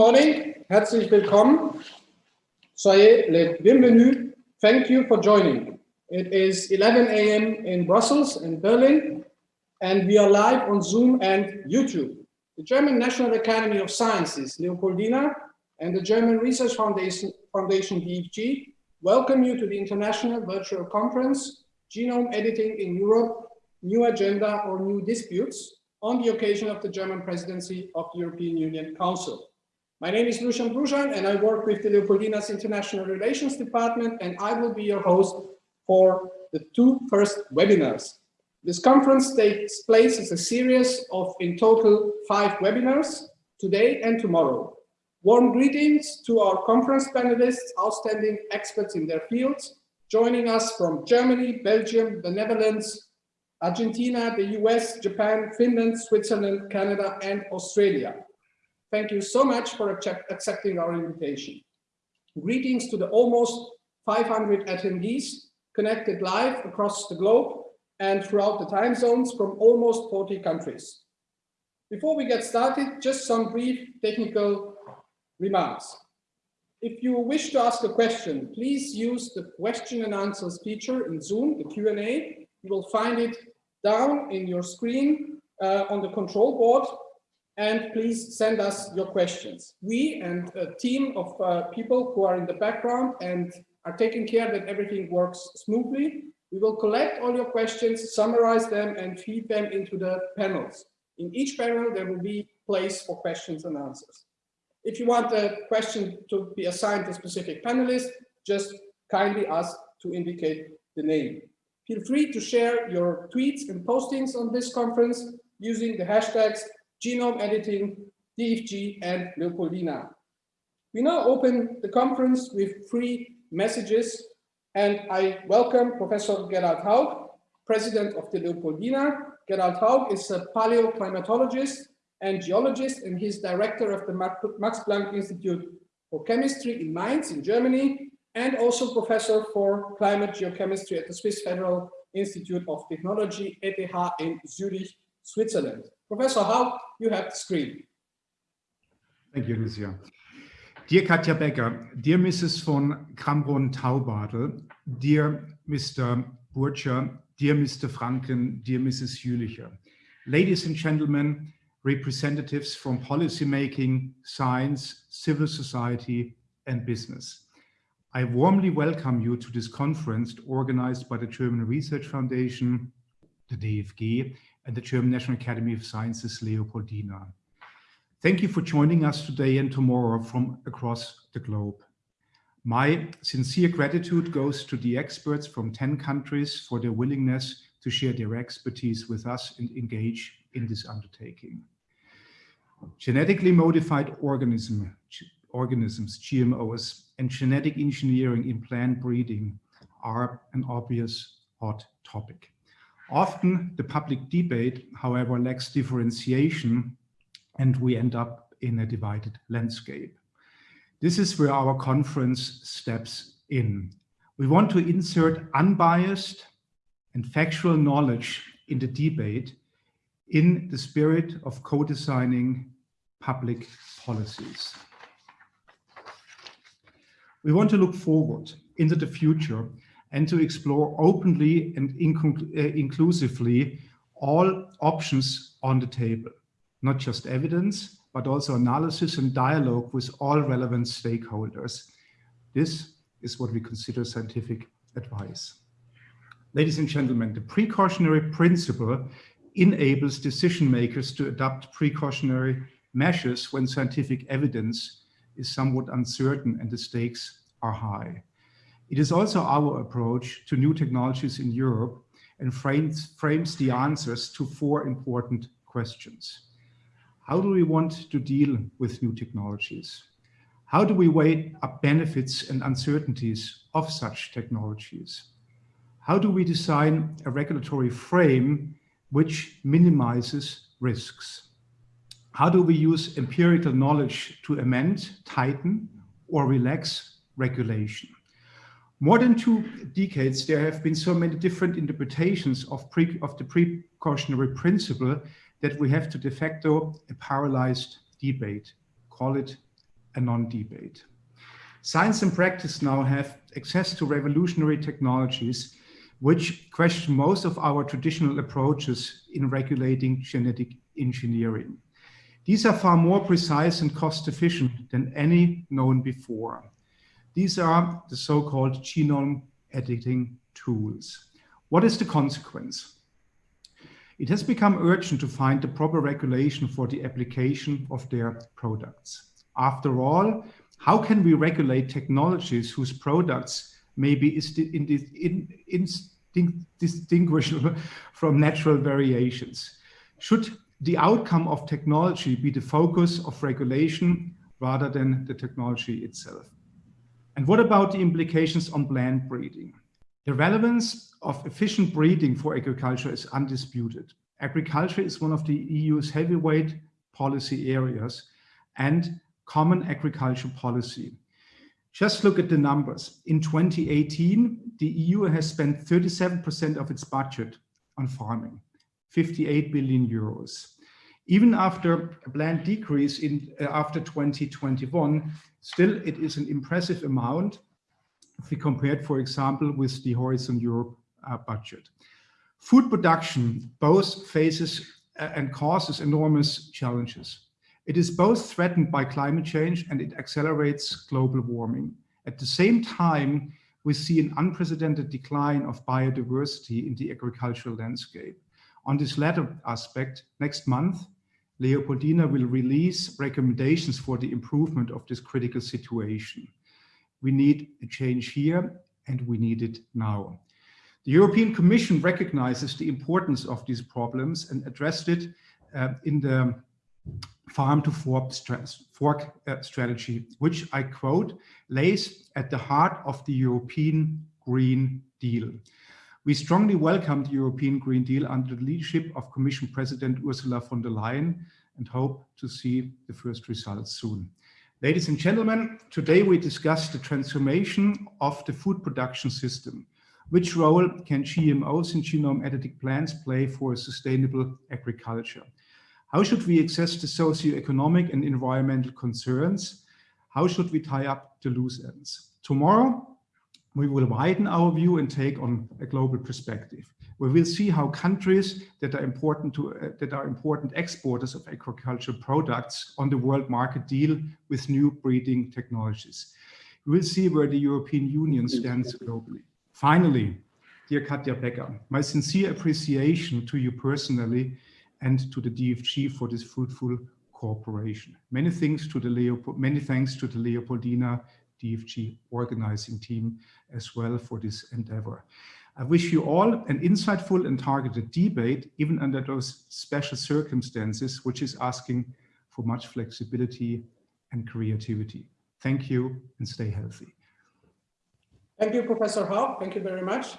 Morning, herzlich willkommen. Soyez les bienvenus. Thank you for joining. It is 11 a.m. in Brussels and Berlin, and we are live on Zoom and YouTube. The German National Academy of Sciences, Leopoldina, and the German Research Foundation, Foundation DFG welcome you to the International Virtual Conference, Genome Editing in Europe, New Agenda or New Disputes, on the occasion of the German presidency of the European Union Council. My name is Lucian Brujan and I work with the Leopoldina's International Relations Department and I will be your host for the two first webinars. This conference takes place as a series of in total five webinars today and tomorrow. Warm greetings to our conference panelists, outstanding experts in their fields, joining us from Germany, Belgium, the Netherlands, Argentina, the US, Japan, Finland, Switzerland, Canada, and Australia. Thank you so much for accepting our invitation. Greetings to the almost 500 attendees connected live across the globe and throughout the time zones from almost 40 countries. Before we get started, just some brief technical remarks. If you wish to ask a question, please use the question and answers feature in Zoom, the Q&A. You will find it down in your screen uh, on the control board and please send us your questions. We and a team of uh, people who are in the background and are taking care that everything works smoothly. We will collect all your questions, summarize them and feed them into the panels. In each panel, there will be place for questions and answers. If you want a question to be assigned to a specific panelist, just kindly ask to indicate the name. Feel free to share your tweets and postings on this conference using the hashtags genome editing, DFG, and Leopoldina. We now open the conference with three messages, and I welcome Professor Gerald Haug, President of the Leopoldina. Gerald Haug is a paleoclimatologist and geologist, and he's director of the Max Planck Institute for Chemistry in Mainz in Germany, and also professor for climate geochemistry at the Swiss Federal Institute of Technology, ETH in Zurich, Switzerland. Professor Haug, you have the screen. Thank you, Lucia. Dear Katja Becker, dear Mrs. von Cramon-Taubadel, dear Mr. Burtscher, dear Mr. Franken, dear Mrs. Jülicher, ladies and gentlemen, representatives from policymaking, science, civil society, and business. I warmly welcome you to this conference organized by the German Research Foundation, the DFG, and the German National Academy of Sciences Leopoldina. Thank you for joining us today and tomorrow from across the globe. My sincere gratitude goes to the experts from 10 countries for their willingness to share their expertise with us and engage in this undertaking. Genetically modified organism, organisms, GMOs, and genetic engineering in plant breeding are an obvious hot topic. Often the public debate, however, lacks differentiation and we end up in a divided landscape. This is where our conference steps in. We want to insert unbiased and factual knowledge in the debate in the spirit of co-designing public policies. We want to look forward into the future and to explore openly and uh, inclusively all options on the table, not just evidence, but also analysis and dialogue with all relevant stakeholders. This is what we consider scientific advice. Ladies and gentlemen, the precautionary principle enables decision makers to adopt precautionary measures when scientific evidence is somewhat uncertain and the stakes are high. It is also our approach to new technologies in Europe and frames, frames the answers to four important questions. How do we want to deal with new technologies? How do we weigh up benefits and uncertainties of such technologies? How do we design a regulatory frame which minimizes risks? How do we use empirical knowledge to amend, tighten, or relax regulation? More than two decades, there have been so many different interpretations of, pre, of the precautionary principle that we have to de facto a paralyzed debate, call it a non-debate. Science and practice now have access to revolutionary technologies which question most of our traditional approaches in regulating genetic engineering. These are far more precise and cost efficient than any known before. These are the so-called genome editing tools. What is the consequence? It has become urgent to find the proper regulation for the application of their products. After all, how can we regulate technologies whose products may be indistinguishable from natural variations? Should the outcome of technology be the focus of regulation rather than the technology itself? And what about the implications on plant breeding? The relevance of efficient breeding for agriculture is undisputed. Agriculture is one of the EU's heavyweight policy areas and common agriculture policy. Just look at the numbers. In 2018, the EU has spent 37% of its budget on farming, 58 billion euros. Even after a planned decrease in uh, after 2021, still it is an impressive amount if we compared, for example, with the Horizon Europe uh, budget. Food production both faces uh, and causes enormous challenges. It is both threatened by climate change and it accelerates global warming. At the same time, we see an unprecedented decline of biodiversity in the agricultural landscape. On this latter aspect, next month, Leopoldina will release recommendations for the improvement of this critical situation. We need a change here and we need it now. The European Commission recognizes the importance of these problems and addressed it uh, in the farm to fork, fork uh, strategy, which I quote, lays at the heart of the European Green Deal. We strongly welcome the European Green Deal under the leadership of Commission President Ursula von der Leyen and hope to see the first results soon. Ladies and gentlemen, today we discuss the transformation of the food production system. Which role can GMOs and genome editing plants play for sustainable agriculture? How should we assess the socio-economic and environmental concerns? How should we tie up the loose ends? Tomorrow, we will widen our view and take on a global perspective. We will see how countries that are important to uh, that are important exporters of agricultural products on the world market deal with new breeding technologies. We will see where the European Union stands globally. Finally, dear Katja Becker, my sincere appreciation to you personally and to the DFG for this fruitful cooperation. Many thanks to the Leopold, many thanks to the Leopoldina DFG organizing team as well for this endeavor. I wish you all an insightful and targeted debate, even under those special circumstances, which is asking for much flexibility and creativity. Thank you and stay healthy. Thank you, Professor Haug. Thank you very much.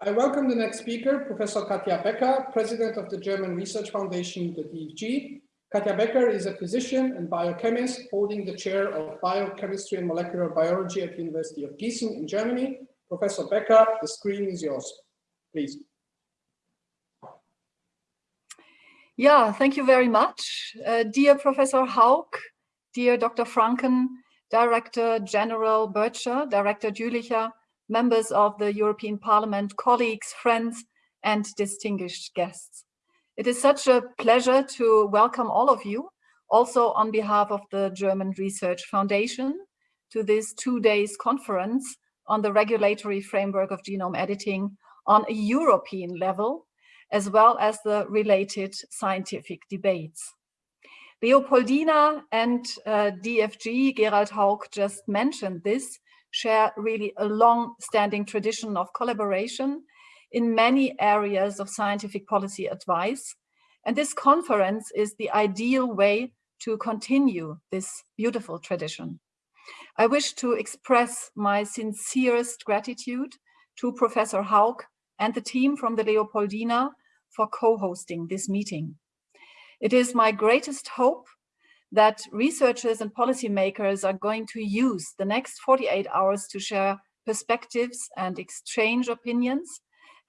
I welcome the next speaker, Professor Katja Becker, President of the German Research Foundation, the DFG. Katja Becker is a physician and biochemist holding the chair of biochemistry and molecular biology at the University of Gießen in Germany. Professor Becker, the screen is yours, please. Yeah, thank you very much. Uh, dear Professor Haug, dear Dr. Franken, Director General Burtscher, Director Jülicher, members of the European Parliament, colleagues, friends, and distinguished guests. It is such a pleasure to welcome all of you, also on behalf of the German Research Foundation, to this two days conference on the regulatory framework of genome editing on a European level, as well as the related scientific debates. Leopoldina and uh, DFG, Gerald Haug just mentioned this, share really a long-standing tradition of collaboration in many areas of scientific policy advice. And this conference is the ideal way to continue this beautiful tradition. I wish to express my sincerest gratitude to Professor Haug and the team from the Leopoldina for co-hosting this meeting. It is my greatest hope that researchers and policymakers are going to use the next 48 hours to share perspectives and exchange opinions,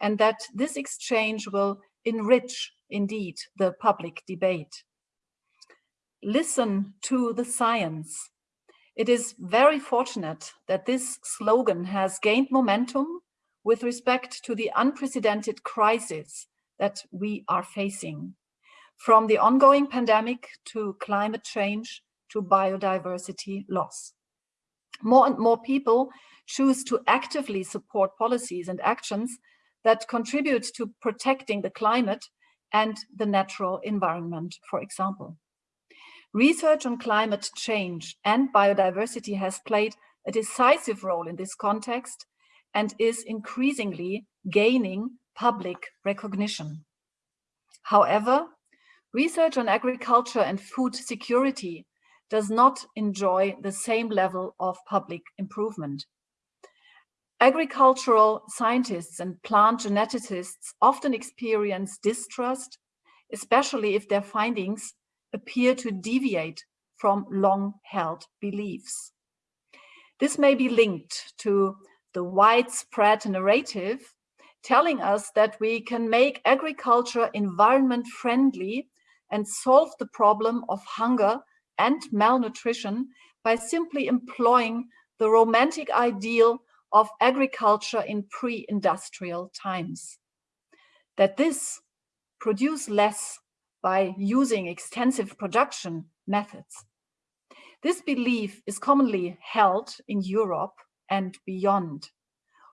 and that this exchange will enrich, indeed, the public debate. Listen to the science. It is very fortunate that this slogan has gained momentum with respect to the unprecedented crisis that we are facing, from the ongoing pandemic to climate change to biodiversity loss. More and more people choose to actively support policies and actions that contribute to protecting the climate and the natural environment, for example. Research on climate change and biodiversity has played a decisive role in this context and is increasingly gaining public recognition. However, research on agriculture and food security does not enjoy the same level of public improvement. Agricultural scientists and plant geneticists often experience distrust, especially if their findings appear to deviate from long-held beliefs. This may be linked to the widespread narrative telling us that we can make agriculture environment friendly and solve the problem of hunger and malnutrition by simply employing the romantic ideal of agriculture in pre-industrial times. That this produce less by using extensive production methods. This belief is commonly held in Europe and beyond.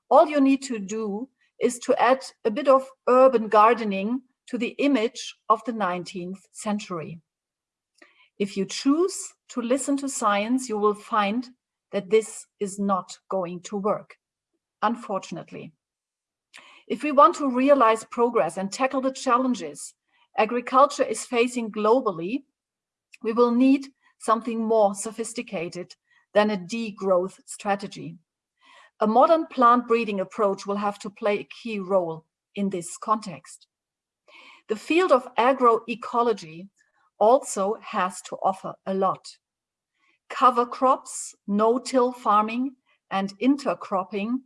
All you need to do is to add a bit of urban gardening to the image of the 19th century. If you choose to listen to science, you will find that this is not going to work, unfortunately. If we want to realize progress and tackle the challenges agriculture is facing globally, we will need something more sophisticated than a degrowth strategy. A modern plant breeding approach will have to play a key role in this context. The field of agroecology also has to offer a lot. Cover crops, no-till farming, and intercropping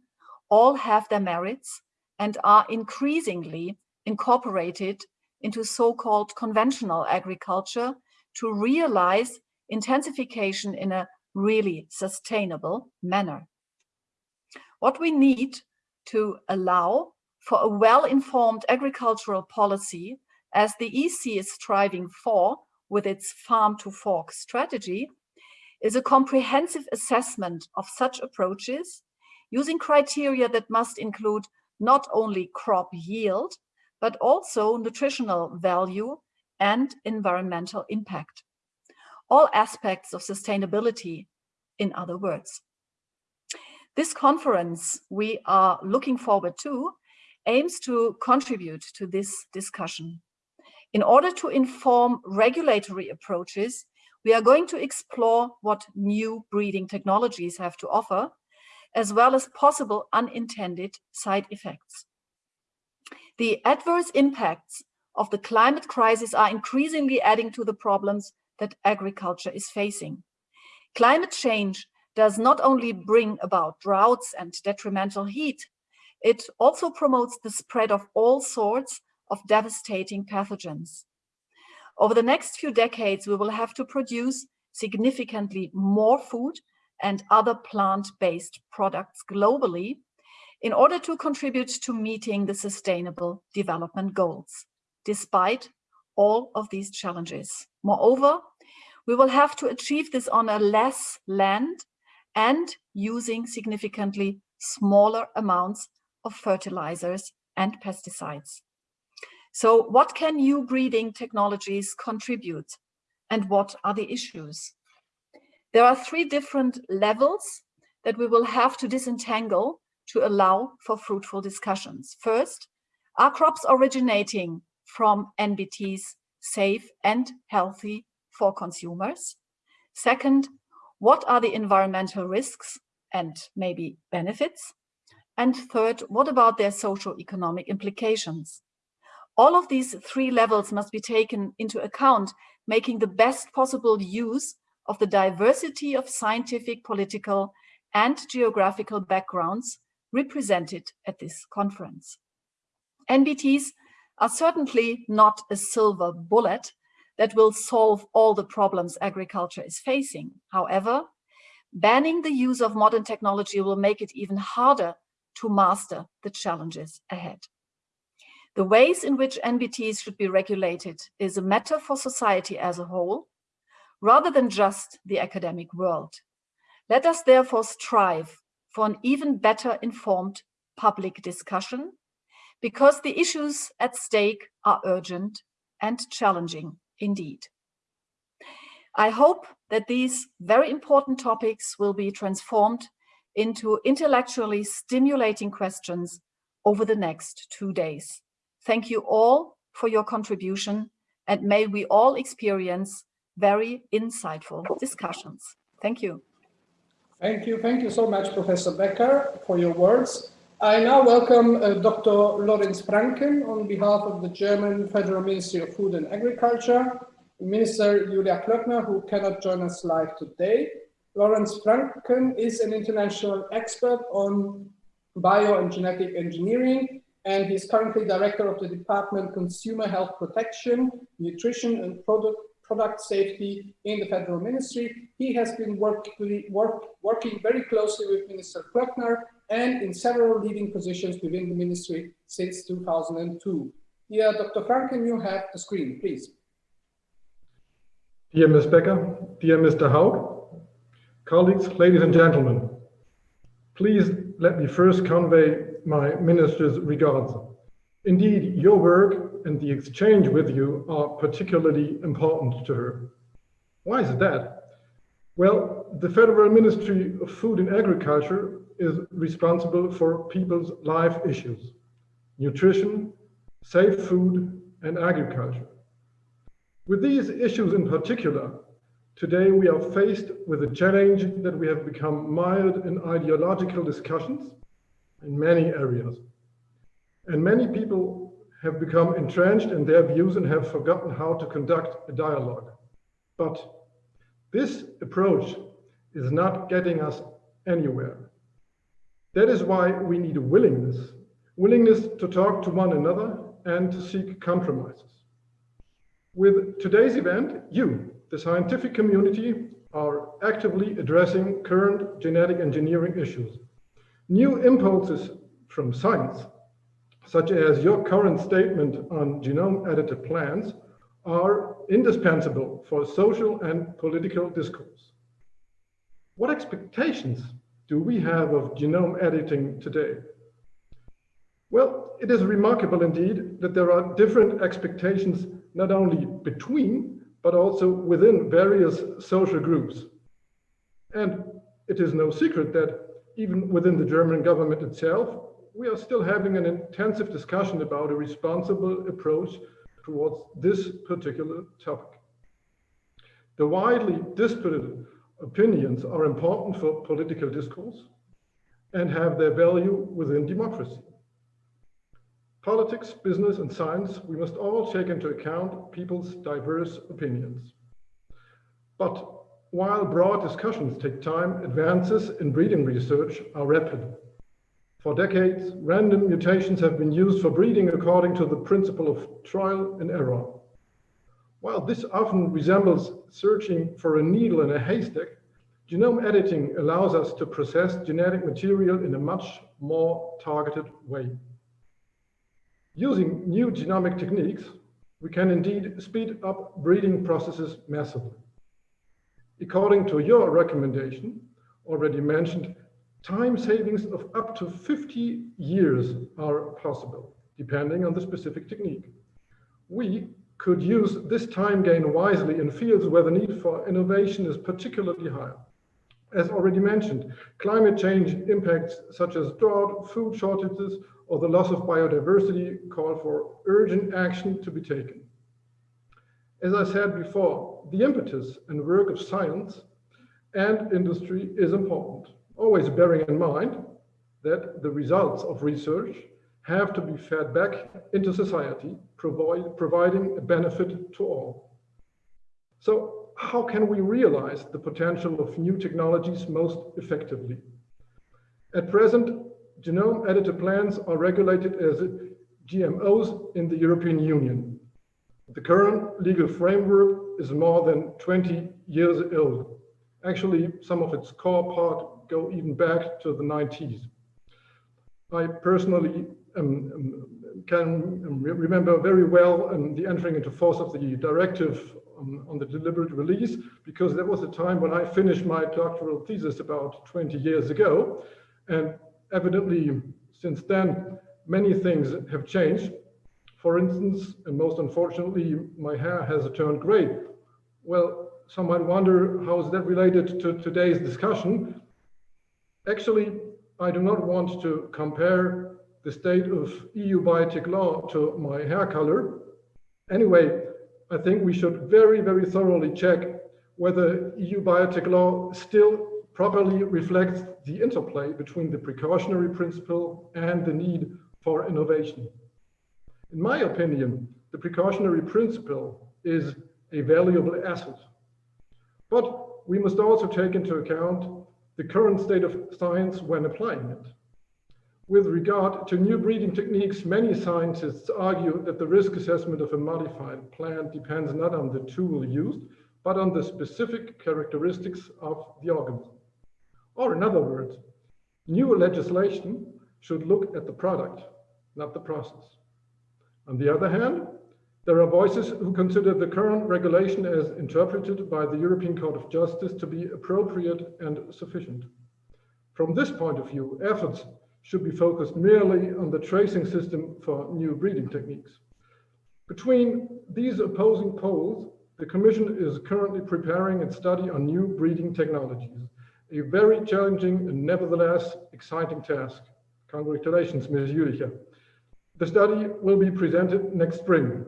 all have their merits and are increasingly incorporated into so-called conventional agriculture to realize intensification in a really sustainable manner. What we need to allow for a well-informed agricultural policy as the EC is striving for with its farm to fork strategy is a comprehensive assessment of such approaches using criteria that must include not only crop yield, but also nutritional value and environmental impact. All aspects of sustainability, in other words. This conference we are looking forward to aims to contribute to this discussion. In order to inform regulatory approaches, we are going to explore what new breeding technologies have to offer, as well as possible unintended side effects. The adverse impacts of the climate crisis are increasingly adding to the problems that agriculture is facing. Climate change does not only bring about droughts and detrimental heat, it also promotes the spread of all sorts of devastating pathogens. Over the next few decades, we will have to produce significantly more food and other plant-based products globally in order to contribute to meeting the sustainable development goals, despite all of these challenges. Moreover, we will have to achieve this on a less land and using significantly smaller amounts of fertilizers and pesticides. So what can new breeding technologies contribute and what are the issues? There are three different levels that we will have to disentangle to allow for fruitful discussions. First, are crops originating from NBTs safe and healthy for consumers? Second, what are the environmental risks and maybe benefits? And third, what about their social economic implications? All of these three levels must be taken into account, making the best possible use of the diversity of scientific, political, and geographical backgrounds represented at this conference. NBTs are certainly not a silver bullet that will solve all the problems agriculture is facing. However, banning the use of modern technology will make it even harder to master the challenges ahead. The ways in which NBTs should be regulated is a matter for society as a whole, rather than just the academic world. Let us therefore strive for an even better informed public discussion because the issues at stake are urgent and challenging indeed. I hope that these very important topics will be transformed into intellectually stimulating questions over the next two days. Thank you all for your contribution and may we all experience very insightful discussions. Thank you. Thank you. Thank you so much, Professor Becker, for your words. I now welcome uh, Dr. Lorenz Franken on behalf of the German Federal Ministry of Food and Agriculture, Minister Julia Klöckner, who cannot join us live today. Lorenz Franken is an international expert on bio and genetic engineering, and he's currently director of the Department Consumer Health Protection, Nutrition and Product product safety in the federal ministry. He has been work, work, working very closely with Minister Klöckner and in several leading positions within the ministry since 2002. Dear Dr. Franken, you have the screen, please. Dear Ms. Becker, dear Mr. Haug, colleagues, ladies and gentlemen, please let me first convey my minister's regards. Indeed, your work and the exchange with you are particularly important to her. Why is that? Well, the Federal Ministry of Food and Agriculture is responsible for people's life issues, nutrition, safe food, and agriculture. With these issues in particular, today we are faced with a challenge that we have become mired in ideological discussions in many areas. And many people have become entrenched in their views and have forgotten how to conduct a dialogue. But this approach is not getting us anywhere. That is why we need a willingness, willingness to talk to one another and to seek compromises. With today's event, you, the scientific community, are actively addressing current genetic engineering issues. New impulses from science such as your current statement on genome edited plants, are indispensable for social and political discourse. What expectations do we have of genome editing today? Well, it is remarkable indeed that there are different expectations not only between, but also within various social groups. And it is no secret that even within the German government itself, we are still having an intensive discussion about a responsible approach towards this particular topic. The widely disputed opinions are important for political discourse and have their value within democracy. Politics, business, and science, we must all take into account people's diverse opinions. But while broad discussions take time, advances in breeding research are rapid. For decades, random mutations have been used for breeding according to the principle of trial and error. While this often resembles searching for a needle in a haystack, genome editing allows us to process genetic material in a much more targeted way. Using new genomic techniques, we can indeed speed up breeding processes massively. According to your recommendation, already mentioned, time savings of up to 50 years are possible, depending on the specific technique. We could use this time gain wisely in fields where the need for innovation is particularly high. As already mentioned, climate change impacts such as drought, food shortages, or the loss of biodiversity call for urgent action to be taken. As I said before, the impetus and work of science and industry is important always bearing in mind that the results of research have to be fed back into society, provide, providing a benefit to all. So how can we realize the potential of new technologies most effectively? At present, genome edited plants are regulated as GMOs in the European Union. The current legal framework is more than 20 years old Actually, some of its core part go even back to the 90s. I personally um, can remember very well um, the entering into force of the directive on, on, the deliberate release, because that was the time when I finished my doctoral thesis about 20 years ago. And evidently, since then, many things have changed. For instance, and most unfortunately, my hair has turned gray. Well, some might wonder how is that related to today's discussion. Actually, I do not want to compare the state of EU biotech law to my hair color. Anyway, I think we should very, very thoroughly check whether EU biotech law still properly reflects the interplay between the precautionary principle and the need for innovation. In my opinion, the precautionary principle is a valuable asset. But we must also take into account the current state of science when applying it. With regard to new breeding techniques, many scientists argue that the risk assessment of a modified plant depends not on the tool used, but on the specific characteristics of the organism. Or in other words, new legislation should look at the product, not the process. On the other hand, there are voices who consider the current regulation as interpreted by the European Court of Justice to be appropriate and sufficient. From this point of view, efforts should be focused merely on the tracing system for new breeding techniques. Between these opposing poles, the Commission is currently preparing its study on new breeding technologies, a very challenging and nevertheless exciting task. Congratulations, Ms. Jülicher. The study will be presented next spring.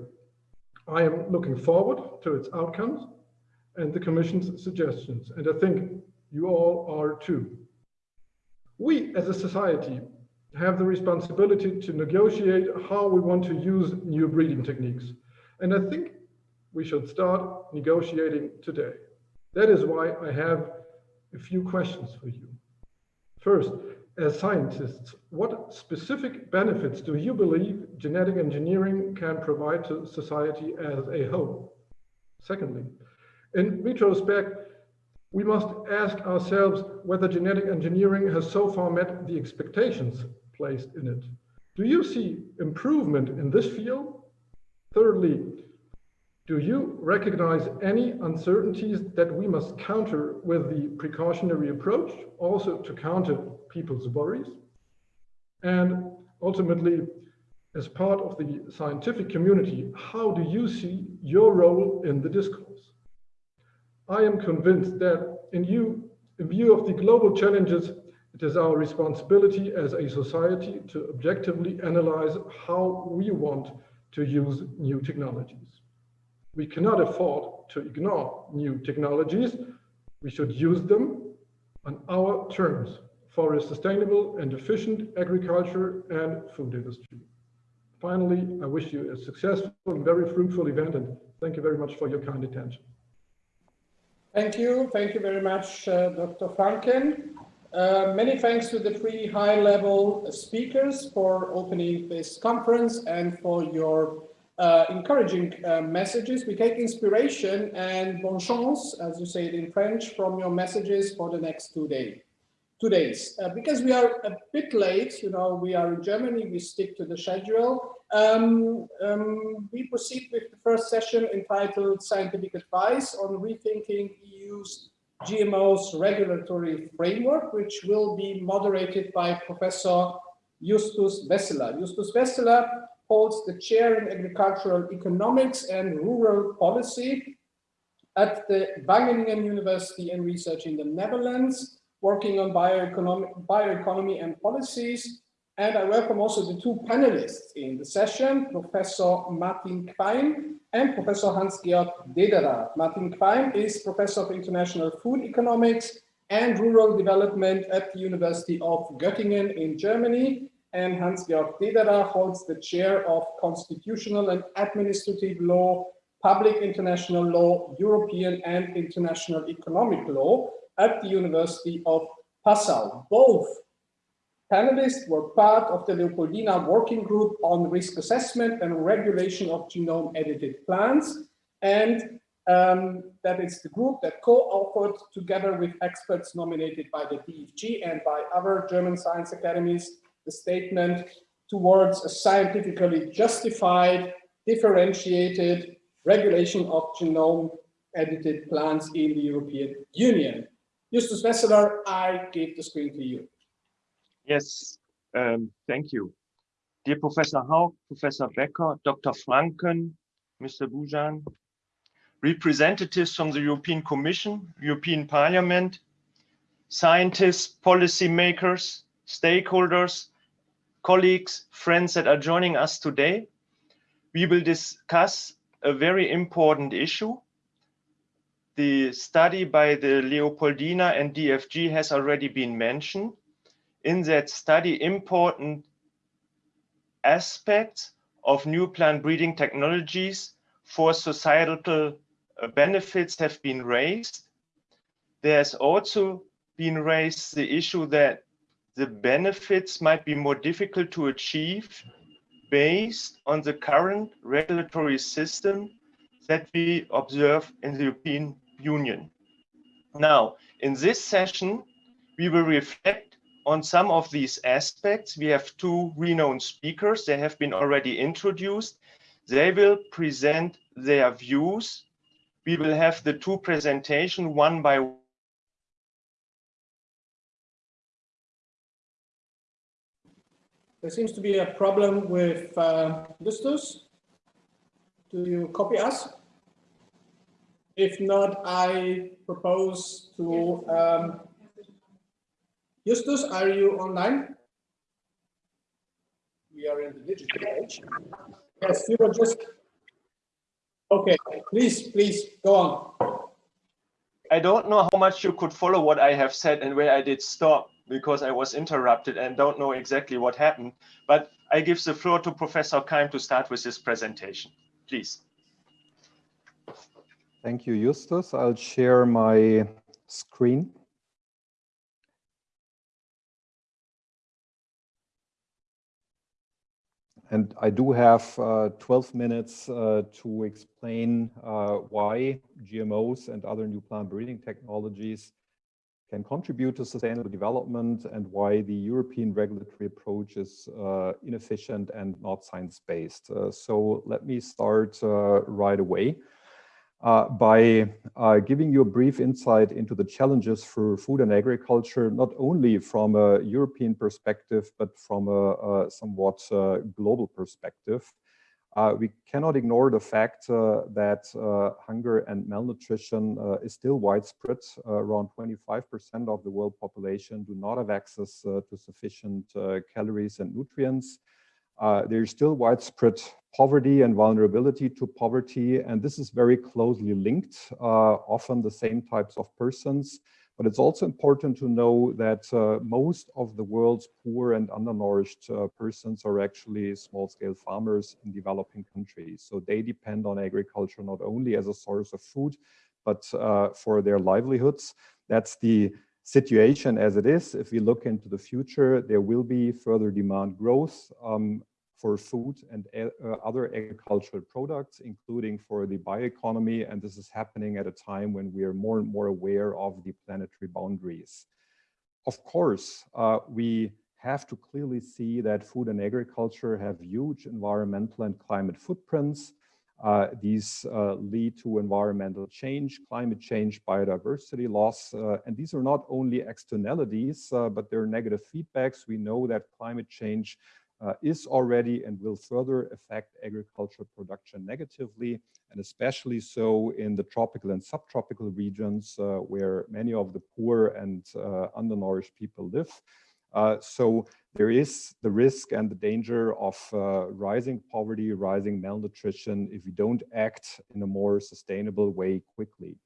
I am looking forward to its outcomes and the Commission's suggestions, and I think you all are too. We as a society have the responsibility to negotiate how we want to use new breeding techniques. And I think we should start negotiating today. That is why I have a few questions for you. First, as scientists, what specific benefits do you believe genetic engineering can provide to society as a whole? Secondly, in retrospect, we must ask ourselves whether genetic engineering has so far met the expectations placed in it. Do you see improvement in this field? Thirdly, do you recognize any uncertainties that we must counter with the precautionary approach, also to counter people's worries? And ultimately, as part of the scientific community, how do you see your role in the discourse? I am convinced that in, you, in view of the global challenges, it is our responsibility as a society to objectively analyze how we want to use new technologies. We cannot afford to ignore new technologies. We should use them on our terms for a sustainable and efficient agriculture and food industry. Finally, I wish you a successful and very fruitful event and thank you very much for your kind attention. Thank you. Thank you very much, uh, Dr. Franken. Uh, many thanks to the three high-level speakers for opening this conference and for your uh, encouraging uh, messages. We take inspiration and bon chance, as you say it in French, from your messages for the next two days. Two days, uh, because we are a bit late. You know, we are in Germany. We stick to the schedule. Um, um, we proceed with the first session entitled "Scientific Advice on Rethinking EU's GMOs Regulatory Framework," which will be moderated by Professor Justus Wesseler. Justus Wesseler holds the chair in agricultural economics and rural policy at the Wageningen University and Research in the Netherlands, working on bioeconomy and policies. And I welcome also the two panelists in the session, Professor Martin Qaim and Professor Hans-Georg Dederer. Martin Qaim is Professor of International Food Economics and Rural Development at the University of Göttingen in Germany and Hans-Georg Dederer holds the chair of Constitutional and Administrative Law, Public International Law, European and International Economic Law at the University of Passau. Both panelists were part of the Leopoldina Working Group on Risk Assessment and Regulation of Genome-Edited Plants, and Um, that is the group that co-authored together with experts nominated by the DFG and by other German science academies, the statement towards a scientifically justified, differentiated regulation of genome edited plants in the European Union. Justus Wesseler, I give the screen to you. Yes, um, thank you. Dear Professor Haug, Professor Becker, Dr. Franken, Mr. Bujan, representatives from the European Commission, European Parliament, scientists, policymakers, stakeholders, colleagues, friends that are joining us today. We will discuss a very important issue. The study by the Leopoldina and DFG has already been mentioned. In that study, important aspects of new plant breeding technologies for societal uh, benefits have been raised. There's also been raised the issue that the benefits might be more difficult to achieve based on the current regulatory system that we observe in the European Union. Now, in this session, we will reflect on some of these aspects. We have two renowned speakers. They have been already introduced. They will present their views. We will have the two presentation one by There seems to be a problem with uh, Justus. Do you copy us? If not, I propose to um, Justus, are you online? We are in the digital age. Yes, you were just. Okay, please, please go on. I don't know how much you could follow what I have said and where I did stop because I was interrupted and don't know exactly what happened. But I give the floor to Professor Qaim to start with his presentation. Please. Thank you, Justus. I'll share my screen. And I do have uh, 12 minutes uh, to explain uh, why GMOs and other new plant breeding technologies can contribute to sustainable development and why the European regulatory approach is uh, inefficient and not science-based. Uh, so let me start uh, right away uh, by uh, giving you a brief insight into the challenges for food and agriculture, not only from a European perspective, but from a, a somewhat uh, global perspective. Uh, we cannot ignore the fact uh, that uh, hunger and malnutrition is still widespread. around 25% of the world population do not have access to sufficient calories and nutrients. Uh, there's still widespread poverty and vulnerability to poverty, and this is very closely linked, uh, often the same types of persons. But it's also important to know that uh, most of the world's poor and undernourished uh, persons are actually small-scale farmers in developing countries. So they depend on agriculture not only as a source of food, but uh, for their livelihoods. That's the situation as it is, if we look into the future, there will be further demand growth um, for food and uh, other agricultural products, including for the bioeconomy. And this is happening at a time when we are more and more aware of the planetary boundaries. Of course, uh, we have to clearly see that food and agriculture have huge environmental and climate footprints. Uh, these uh, lead to environmental change, climate change, biodiversity loss. Uh, and these are not only externalities, uh, but they're negative feedbacks. We know that climate change uh, is already and will further affect agricultural production negatively, and especially so in the tropical and subtropical regions uh, where many of the poor and undernourished people live. Uh, so there is the risk and the danger of uh, rising poverty, rising malnutrition if we don't act in a more sustainable way quickly.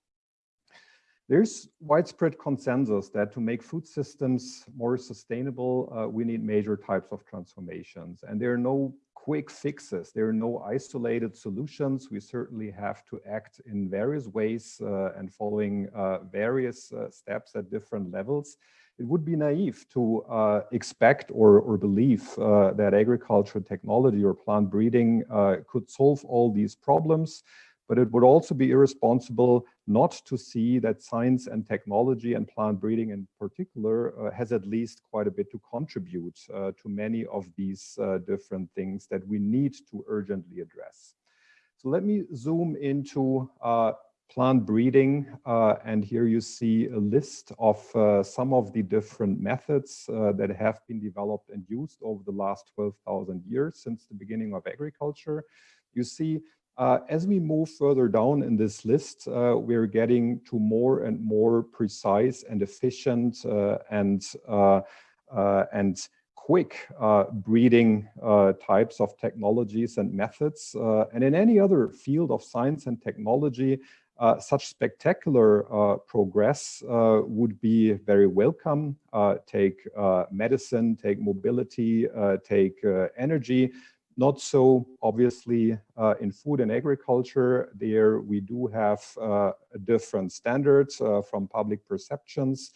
There's widespread consensus that to make food systems more sustainable, uh, we need major types of transformations. And there are no quick fixes. There are no isolated solutions. We certainly have to act in various ways uh, and following uh, various uh, steps at different levels it would be naive to uh, expect or, or believe uh, that agriculture technology or plant breeding could solve all these problems. but it would also be irresponsible not to see that science and technology and plant breeding in particular uh, has at least quite a bit to contribute uh, to many of these uh, different things that we need to urgently address. So let me zoom into uh, plant breeding. Uh, and here you see a list of uh, some of the different methods that have been developed and used over the last 12,000 years since the beginning of agriculture. You see, uh, as we move further down in this list, uh, we're getting to more and more precise and efficient uh, and, and quick uh, breeding uh, types of technologies and methods. Uh, and in any other field of science and technology, uh, such spectacular uh, progress uh, would be very welcome. take medicine, take mobility, take energy. Not so obviously in food and agriculture. There we do have different standards from public perceptions.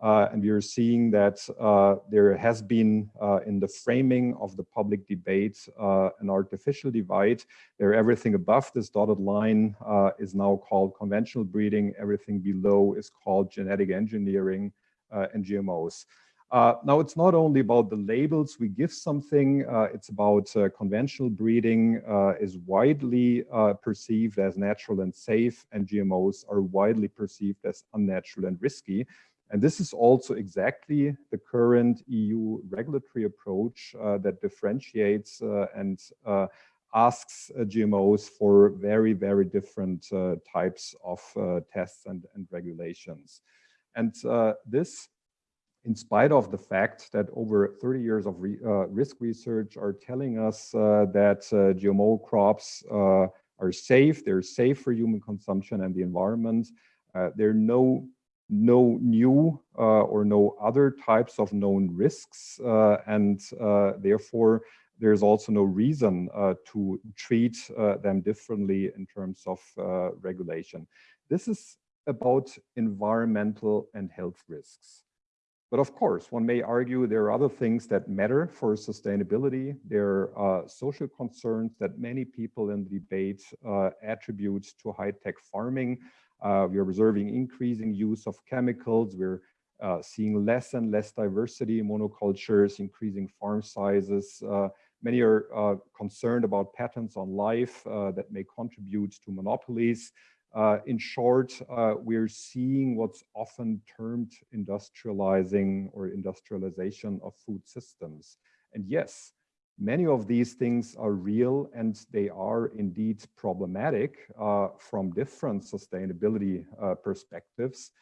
Uh, and we are seeing that uh, there has been uh, in the framing of the public debate uh, an artificial divide where everything above this dotted line uh, is now called conventional breeding, everything below is called genetic engineering uh, and GMOs. Now, it's not only about the labels we give something, it's about conventional breeding is widely perceived as natural and safe, and GMOs are widely perceived as unnatural and risky. And this is also exactly the current EU regulatory approach uh, that differentiates uh, and uh, asks uh, GMOs for very, very different uh, types of uh, tests and, and regulations. And this, in spite of the fact that over 30 years of re risk research are telling us that GMO crops are safe, they're safe for human consumption and the environment, there are no no new uh, or no other types of known risks uh, and uh, therefore there's also no reason uh, to treat uh, them differently in terms of uh, regulation. This is about environmental and health risks. But of course, one may argue there are other things that matter for sustainability. There are social concerns that many people in the debate attribute to high-tech farming. Uh, we are observing increasing use of chemicals. We're uh, seeing less and less diversity in monocultures, increasing farm sizes. Uh, many are uh, concerned about patents on life uh, that may contribute to monopolies. Uh, in short, we're seeing what's often termed industrializing or industrialization of food systems. And yes, Many of these things are real and they are indeed problematic uh, from different sustainability uh, perspectives.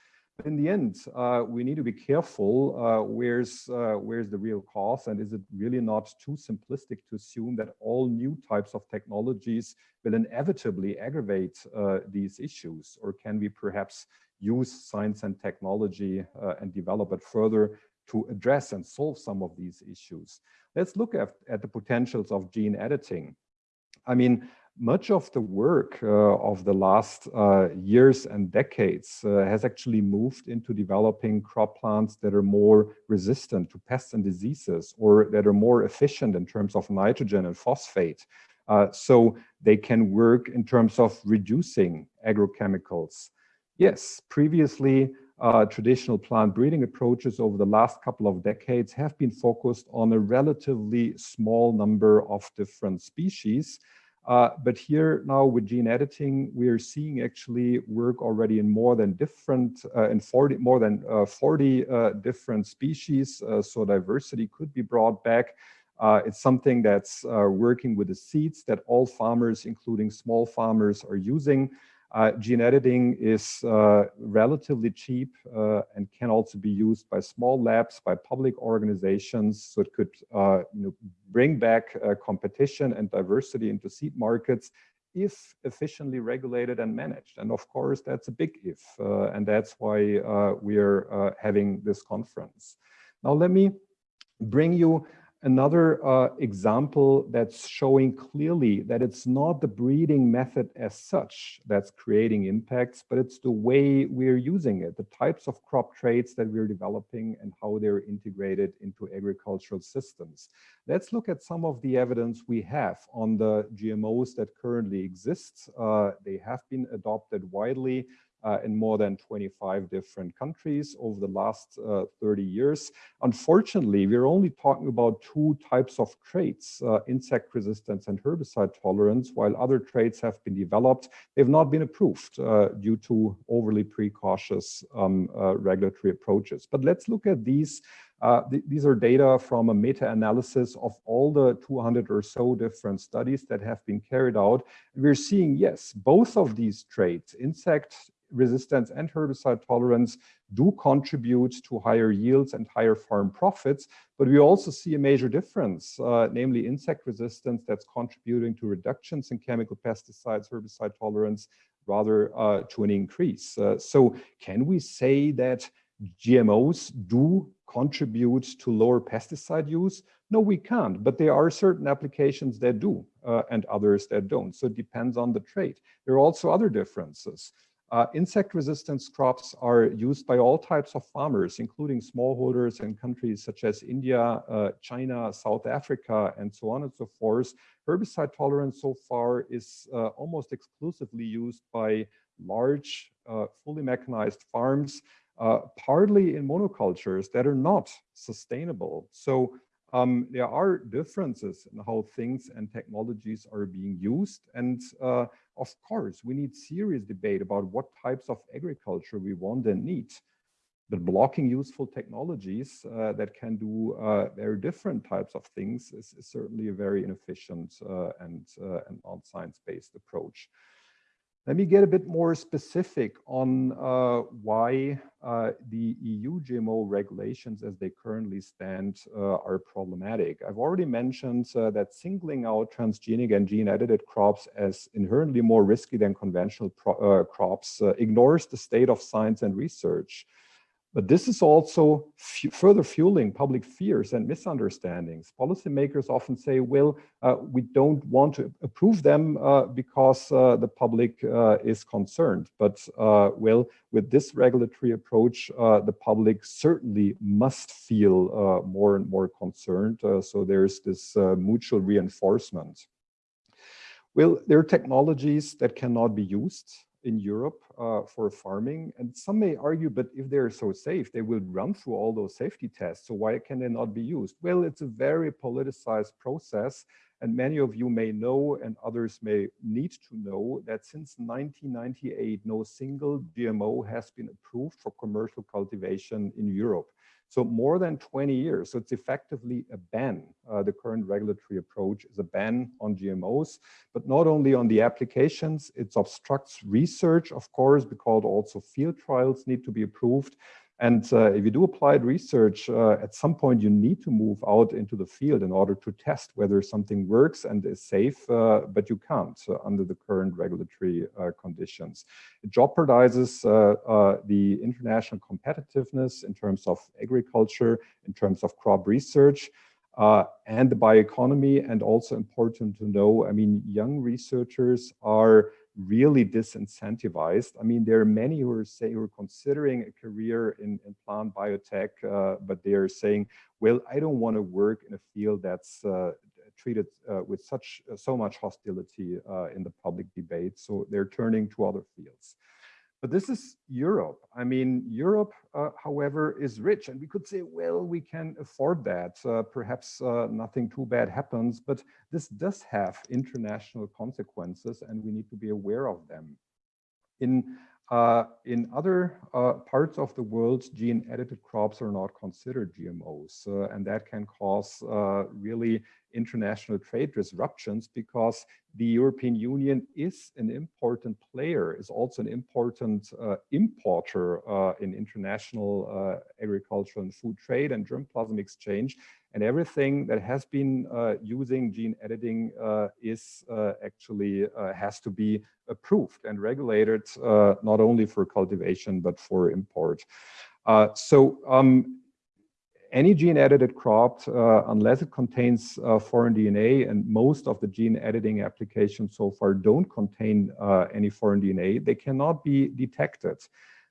In the end, uh, we need to be careful uh, where's, uh, where's the real cause and is it really not too simplistic to assume that all new types of technologies will inevitably aggravate uh, these issues or can we perhaps use science and technology and develop it further to address and solve some of these issues. Let's look at, at the potentials of gene editing. I mean, much of the work uh, of the last uh, years and decades uh, has actually moved into developing crop plants that are more resistant to pests and diseases or that are more efficient in terms of nitrogen and phosphate. Uh, so they can work in terms of reducing agrochemicals. Yes, previously uh, traditional plant breeding approaches over the last couple of decades have been focused on a relatively small number of different species. Uh, but here now with gene editing, we are seeing actually work already in more than different, uh, in 40, more than uh, 40 uh, different species. Uh, so diversity could be brought back. it's something that's working with the seeds that all farmers, including small farmers, are using. Uh, gene editing is uh, relatively cheap uh, and can also be used by small labs, by public organizations. So it could uh, you know, bring back uh, competition and diversity into seed markets if efficiently regulated and managed. And of course, that's a big if. Uh, and that's why we are having this conference. Now, let me bring you another uh, example that's showing clearly that it's not the breeding method as such that's creating impacts, but it's the way we're using it, the types of crop traits that we're developing and how they're integrated into agricultural systems. Let's look at some of the evidence we have on the GMOs that currently exist. Uh, they have been adopted widely uh, in more than 25 different countries over the last uh, 30 years. Unfortunately, we're only talking about two types of traits, uh, insect resistance and herbicide tolerance, while other traits have been developed. They've not been approved uh, due to overly precautious um, uh, regulatory approaches. But let's look at these uh, th these are data from a meta-analysis of all the 200 or so different studies that have been carried out. We're seeing, yes, both of these traits, insect resistance and herbicide tolerance do contribute to higher yields and higher farm profits, but we also see a major difference, uh, namely insect resistance that's contributing to reductions in chemical pesticides, herbicide tolerance, rather uh, to an increase. Uh, so can we say that GMOs do contribute to lower pesticide use? No, we can't, but there are certain applications that do uh, and others that don't. So it depends on the trait. There are also other differences. Uh, insect resistance crops are used by all types of farmers, including smallholders in countries such as India, uh, China, South Africa, and so on and so forth. Herbicide tolerance so far is uh, almost exclusively used by large, uh, fully mechanized farms, uh, partly in monocultures that are not sustainable. So um, there are differences in how things and technologies are being used. And uh, of course, we need serious debate about what types of agriculture we want and need. But blocking useful technologies uh, that can do uh, very different types of things is, is certainly a very inefficient uh, and, uh, and non-science-based approach. Let me get a bit more specific on uh, why uh, the EU GMO regulations as they currently stand uh, are problematic. I've already mentioned uh, that singling out transgenic and gene-edited crops as inherently more risky than conventional uh, crops uh, ignores the state of science and research. But this is also further fueling public fears and misunderstandings. Policymakers often say, well, uh, we don't want to approve them uh, because uh, the public uh, is concerned. But, uh, well, with this regulatory approach, uh, the public certainly must feel more and more concerned. so there's this mutual reinforcement. Well, there are technologies that cannot be used in Europe uh, for farming. And some may argue, but if they're so safe, they will run through all those safety tests. So why can they not be used? Well, it's a very politicized process. And many of you may know, and others may need to know, that since 1998, no single GMO has been approved for commercial cultivation in Europe. So more than 20 years. So it's effectively a ban. Uh, the current regulatory approach is a ban on GMOs, but not only on the applications, it obstructs research, of course, because also field trials need to be approved. And uh, if you do applied research, uh, at some point you need to move out into the field in order to test whether something works and is safe, uh, but you can't uh, under the current regulatory uh, conditions. It jeopardizes uh, the international competitiveness in terms of agriculture, in terms of crop research, and the bioeconomy. And also important to know, I mean, young researchers are really disincentivized. I mean, there are many who are saying who are considering a career in, in plant biotech, uh, but they are saying, well, I don't want to work in a field that's uh, treated uh, with such so much hostility uh, in the public debate. So they're turning to other fields. But this is Europe. I mean, Europe, uh, however, is rich. And we could say, well, we can afford that. Uh, perhaps uh, nothing too bad happens. But this does have international consequences, and we need to be aware of them. In uh, in other uh, parts of the world, gene-edited crops are not considered GMOs, uh, and that can cause uh, really international trade disruptions because the European Union is an important player, is also an important uh, importer uh, in international agricultural and food trade and germplasm exchange. And everything that has been uh, using gene editing uh, is uh, actually uh, has to be approved and regulated, uh, not only for cultivation, but for import. Uh, so um, any gene edited crop, unless it contains foreign DNA, and most of the gene editing applications so far don't contain any foreign DNA, they cannot be detected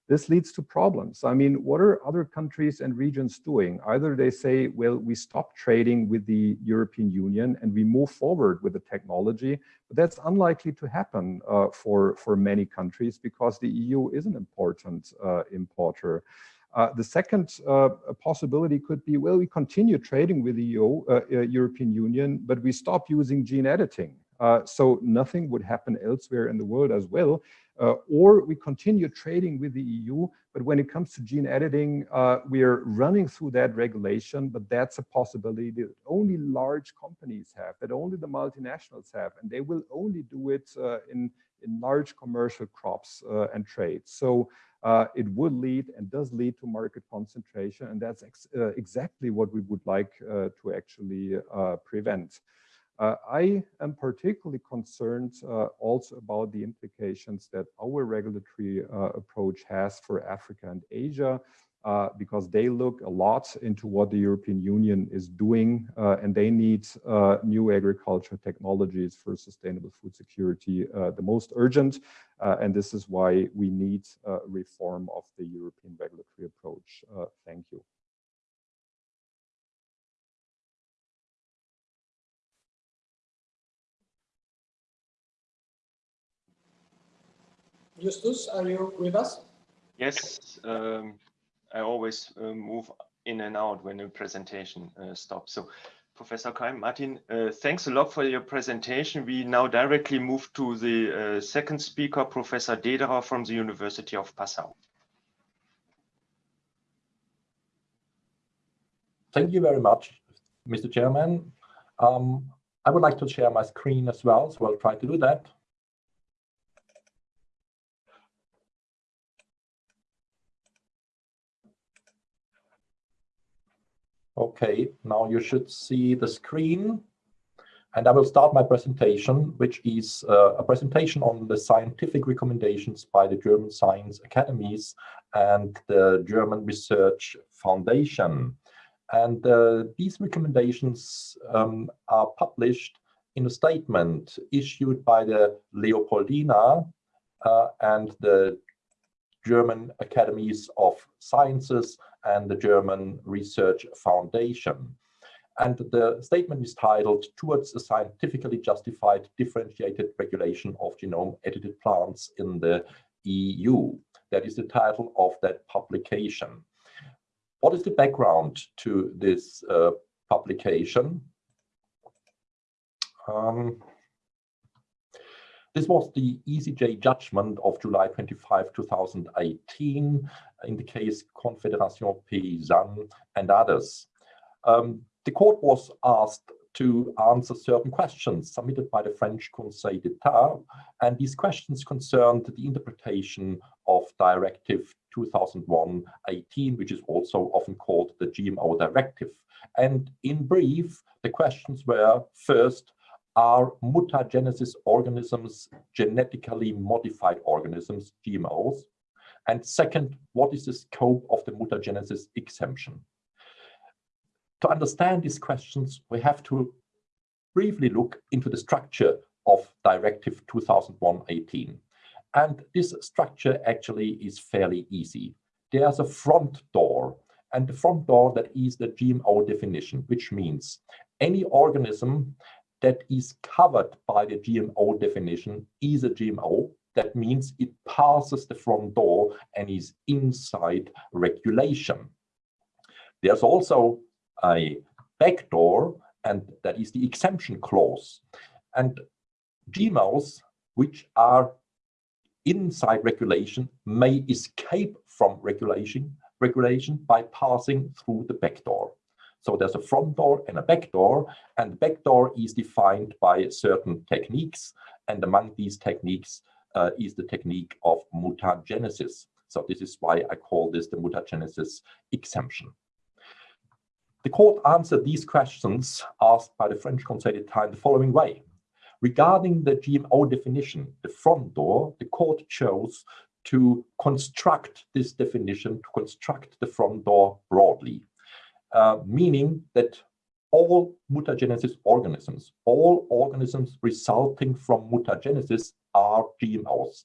this leads to problems. I mean, what are other countries and regions doing? Either they say, well, we stop trading with the European Union and we move forward with the technology, but that's unlikely to happen uh, for, for many countries because the EU is an important uh, importer. Uh, the second uh, possibility could be, well, we continue trading with the EU, uh, uh, European Union, but we stop using gene editing. so nothing would happen elsewhere in the world as well. Uh, or we continue trading with the EU, but when it comes to gene editing, uh, we are running through that regulation, but that's a possibility that only large companies have, that only the multinationals have, and they will only do it uh, in, in large commercial crops uh, and trades. So uh, it would lead and does lead to market concentration, and that's ex uh, exactly what we would like to actually prevent. Uh, I am particularly concerned uh, also about the implications that our regulatory uh, approach has for Africa and Asia, uh, because they look a lot into what the European Union is doing, uh, and they need uh, new agriculture technologies for sustainable food security the most urgent. and this is why we need reform of the European regulatory approach. thank you. Justus, are you with us? Yes, um, I always uh, move in and out when a presentation uh, stops. So Professor Qaim, Martin, uh, thanks a lot for your presentation. We now directly move to the uh, second speaker, Professor Dederer from the University of Passau. Thank you very much, Mr. Chairman. Um, I would like to share my screen as well, so I'll try to do that. Okay, now you should see the screen. And I will start my presentation, which is uh, a presentation on the scientific recommendations by the German Science Academies and the German Research Foundation. And uh, these recommendations um, are published in a statement issued by the Leopoldina uh, and the German Academies of Sciences and the German Research Foundation. And the statement is titled Towards a Scientifically Justified Differentiated Regulation of Genome Edited Plants in the EU. That is the title of that publication. What is the background to this uh, publication? Um, this was the ECJ judgment of July 25, 2018 in the case Confédération Paysanne and others. Um, the court was asked to answer certain questions submitted by the French Conseil d'Etat, and these questions concerned the interpretation of Directive 2001-18, which is also often called the GMO Directive. And in brief, the questions were first, are mutagenesis organisms genetically modified organisms, GMOs? And second, what is the scope of the mutagenesis exemption? To understand these questions, we have to briefly look into the structure of Directive 2001-18. And this structure actually is fairly easy. There's a front door, and the front door that is the GMO definition, which means any organism that is covered by the GMO definition is a GMO. That means it passes the front door and is inside regulation. There's also a back door, and that is the exemption clause. And GMOs, which are inside regulation, may escape from regulation, regulation by passing through the back door. So there's a front door and a back door, and the back door is defined by certain techniques. And among these techniques uh, is the technique of mutagenesis. So this is why I call this the mutagenesis exemption. The court answered these questions asked by the French Conseil d'Etat in the following way. Regarding the GMO definition, the front door, the court chose to construct this definition, to construct the front door broadly. Uh, meaning that all mutagenesis organisms, all organisms resulting from mutagenesis are GMOs.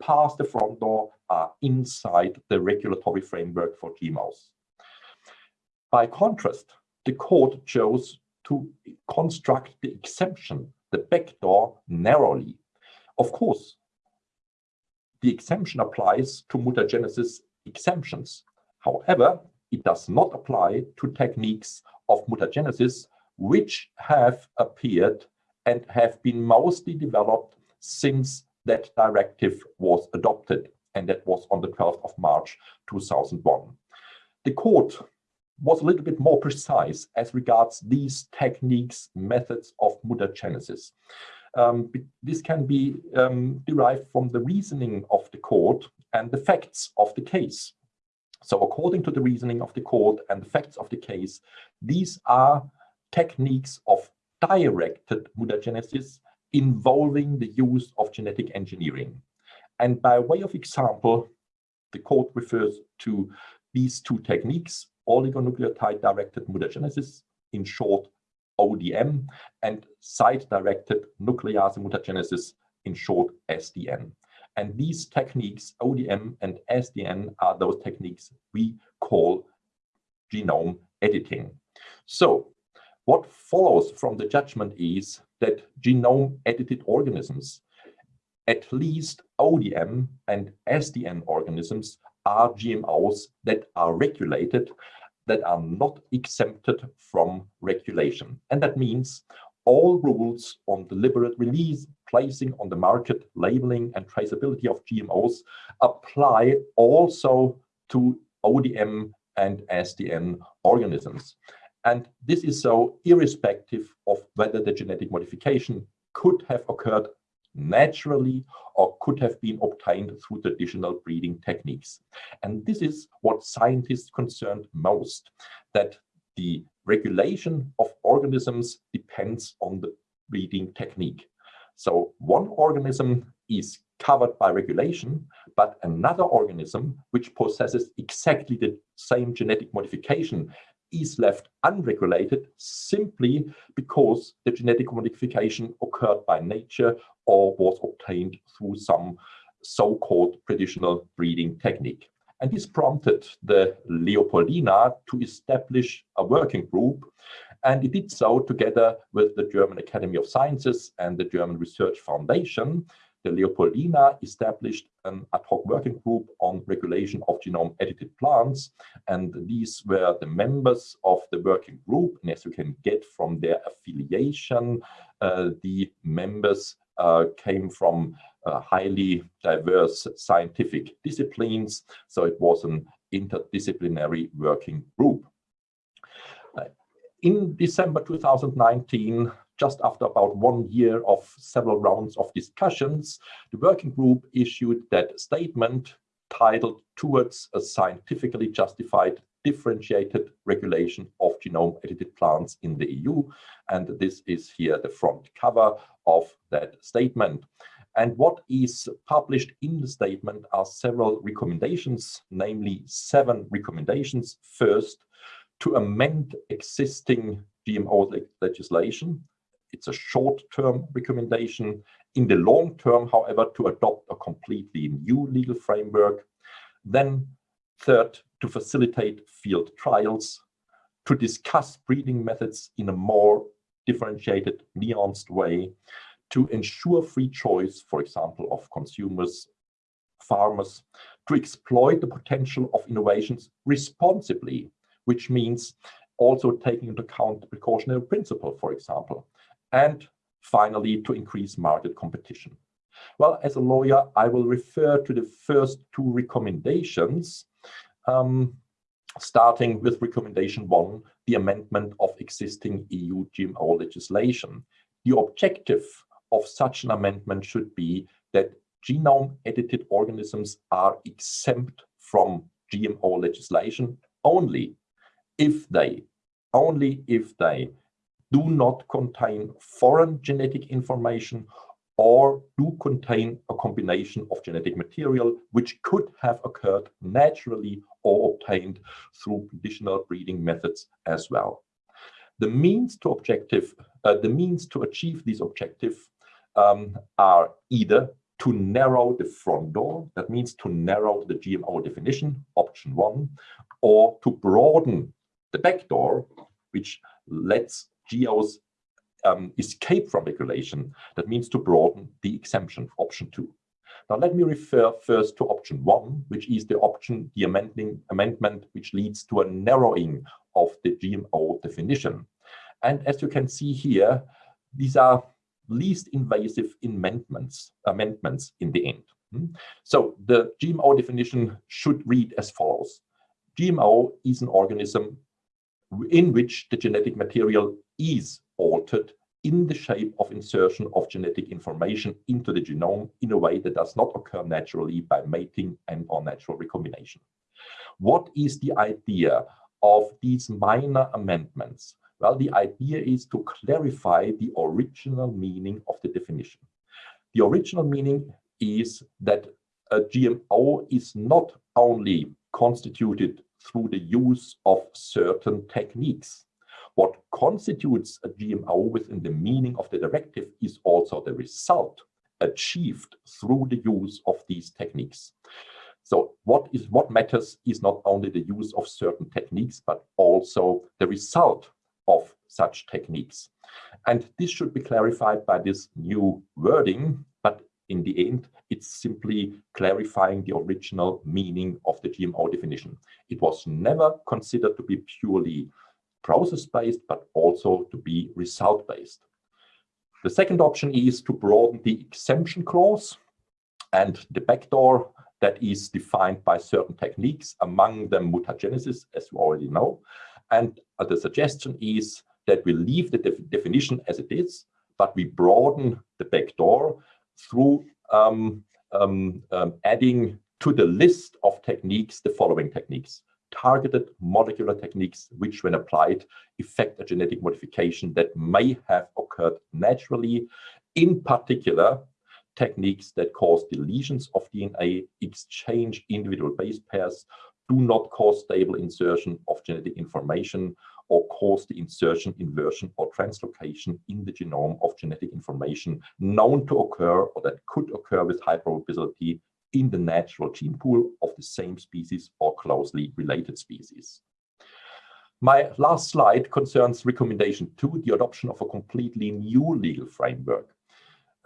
Past the front door are inside the regulatory framework for GMOs. By contrast, the court chose to construct the exemption, the backdoor, narrowly. Of course, the exemption applies to mutagenesis exemptions. However, it does not apply to techniques of mutagenesis which have appeared and have been mostly developed since that directive was adopted, and that was on the 12th of March 2001. The court was a little bit more precise as regards these techniques, methods of mutagenesis. Um, this can be um, derived from the reasoning of the court and the facts of the case. So according to the reasoning of the court and the facts of the case, these are techniques of directed mutagenesis involving the use of genetic engineering. And by way of example, the court refers to these two techniques, oligonucleotide directed mutagenesis, in short ODM, and site-directed nuclease mutagenesis, in short SDN. And these techniques, ODM and SDN, are those techniques we call genome editing. So what follows from the judgment is that genome edited organisms, at least ODM and SDN organisms, are GMOs that are regulated, that are not exempted from regulation. And that means all rules on deliberate release, placing on the market, labeling and traceability of GMOs apply also to ODM and SDN organisms. And this is so irrespective of whether the genetic modification could have occurred naturally or could have been obtained through traditional breeding techniques. And this is what scientists concerned most, that the regulation of organisms depends on the breeding technique. So one organism is covered by regulation, but another organism which possesses exactly the same genetic modification is left unregulated simply because the genetic modification occurred by nature or was obtained through some so-called traditional breeding technique. And this prompted the Leopoldina to establish a working group. And it did so together with the German Academy of Sciences and the German Research Foundation. The Leopoldina established an ad hoc working group on regulation of genome edited plants. And these were the members of the working group. And as you can get from their affiliation, uh, the members uh, came from uh, highly diverse scientific disciplines. So it was an interdisciplinary working group. In December 2019, just after about one year of several rounds of discussions, the working group issued that statement titled Towards a Scientifically Justified Differentiated Regulation of Genome Edited Plants in the EU. And this is here the front cover of that statement. And what is published in the statement are several recommendations, namely seven recommendations. First, to amend existing GMO legislation. It's a short-term recommendation. In the long term, however, to adopt a completely new legal framework. Then third, to facilitate field trials, to discuss breeding methods in a more differentiated, nuanced way, to ensure free choice, for example, of consumers, farmers, to exploit the potential of innovations responsibly, which means also taking into account the precautionary principle, for example, and finally, to increase market competition. Well, as a lawyer, I will refer to the first two recommendations, um, starting with recommendation one, the amendment of existing EU GMO legislation. The objective of such an amendment should be that genome edited organisms are exempt from GMO legislation only if they, only if they do not contain foreign genetic information or do contain a combination of genetic material which could have occurred naturally or obtained through traditional breeding methods as well. The means to objective, uh, the means to achieve these objectives um, are either to narrow the front door, that means to narrow the GMO definition, option one, or to broaden the back door, which lets GEOs um, escape from regulation. That means to broaden the exemption, option two. Now let me refer first to option one, which is the option, the amending amendment, which leads to a narrowing of the GMO definition. And as you can see here, these are least invasive amendments, amendments in the end. Hmm? So the GMO definition should read as follows. GMO is an organism in which the genetic material is altered in the shape of insertion of genetic information into the genome in a way that does not occur naturally by mating and or natural recombination. What is the idea of these minor amendments? Well, the idea is to clarify the original meaning of the definition. The original meaning is that a GMO is not only constituted through the use of certain techniques. What constitutes a GMO within the meaning of the directive is also the result achieved through the use of these techniques. So what is what matters is not only the use of certain techniques, but also the result of such techniques. And this should be clarified by this new wording, in the end, it's simply clarifying the original meaning of the GMO definition. It was never considered to be purely process-based, but also to be result-based. The second option is to broaden the exemption clause and the backdoor that is defined by certain techniques, among them mutagenesis, as you already know. And uh, the suggestion is that we leave the def definition as it is, but we broaden the backdoor through um, um, um, adding to the list of techniques the following techniques. Targeted molecular techniques, which when applied, effect a genetic modification that may have occurred naturally. In particular, techniques that cause deletions of DNA, exchange individual base pairs, do not cause stable insertion of genetic information or cause the insertion, inversion, or translocation in the genome of genetic information known to occur or that could occur with high probability in the natural gene pool of the same species or closely related species. My last slide concerns recommendation two, the adoption of a completely new legal framework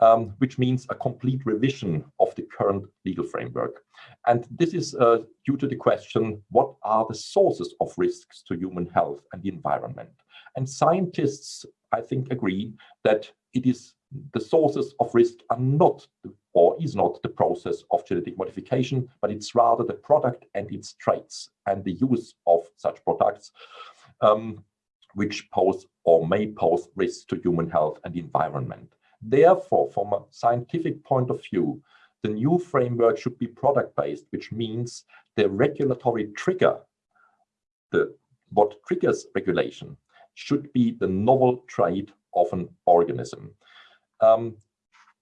um, which means a complete revision of the current legal framework. And this is uh, due to the question, what are the sources of risks to human health and the environment? And scientists, I think, agree that it is the sources of risk are not or is not the process of genetic modification, but it's rather the product and its traits and the use of such products um, which pose or may pose risks to human health and the environment. Therefore, from a scientific point of view, the new framework should be product-based, which means the regulatory trigger, the what triggers regulation, should be the novel trait of an organism. Um,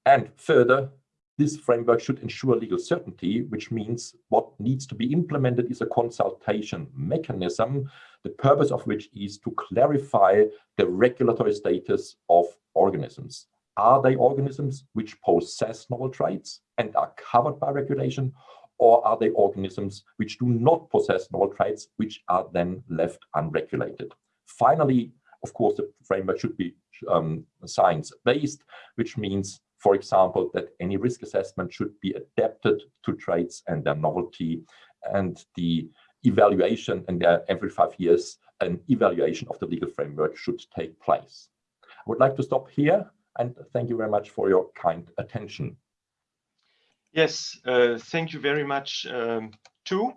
and further, this framework should ensure legal certainty, which means what needs to be implemented is a consultation mechanism, the purpose of which is to clarify the regulatory status of organisms. Are they organisms which possess novel traits and are covered by regulation? Or are they organisms which do not possess novel traits, which are then left unregulated? Finally, of course, the framework should be um, science-based, which means, for example, that any risk assessment should be adapted to traits and their novelty, and the evaluation, and every five years, an evaluation of the legal framework should take place. I would like to stop here and thank you very much for your kind attention. Yes, uh, thank you very much um, too.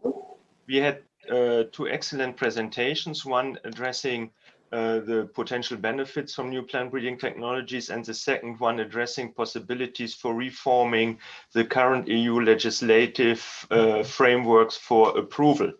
We had uh, two excellent presentations, one addressing uh, the potential benefits from new plant breeding technologies and the second one addressing possibilities for reforming the current EU legislative uh, frameworks for approval.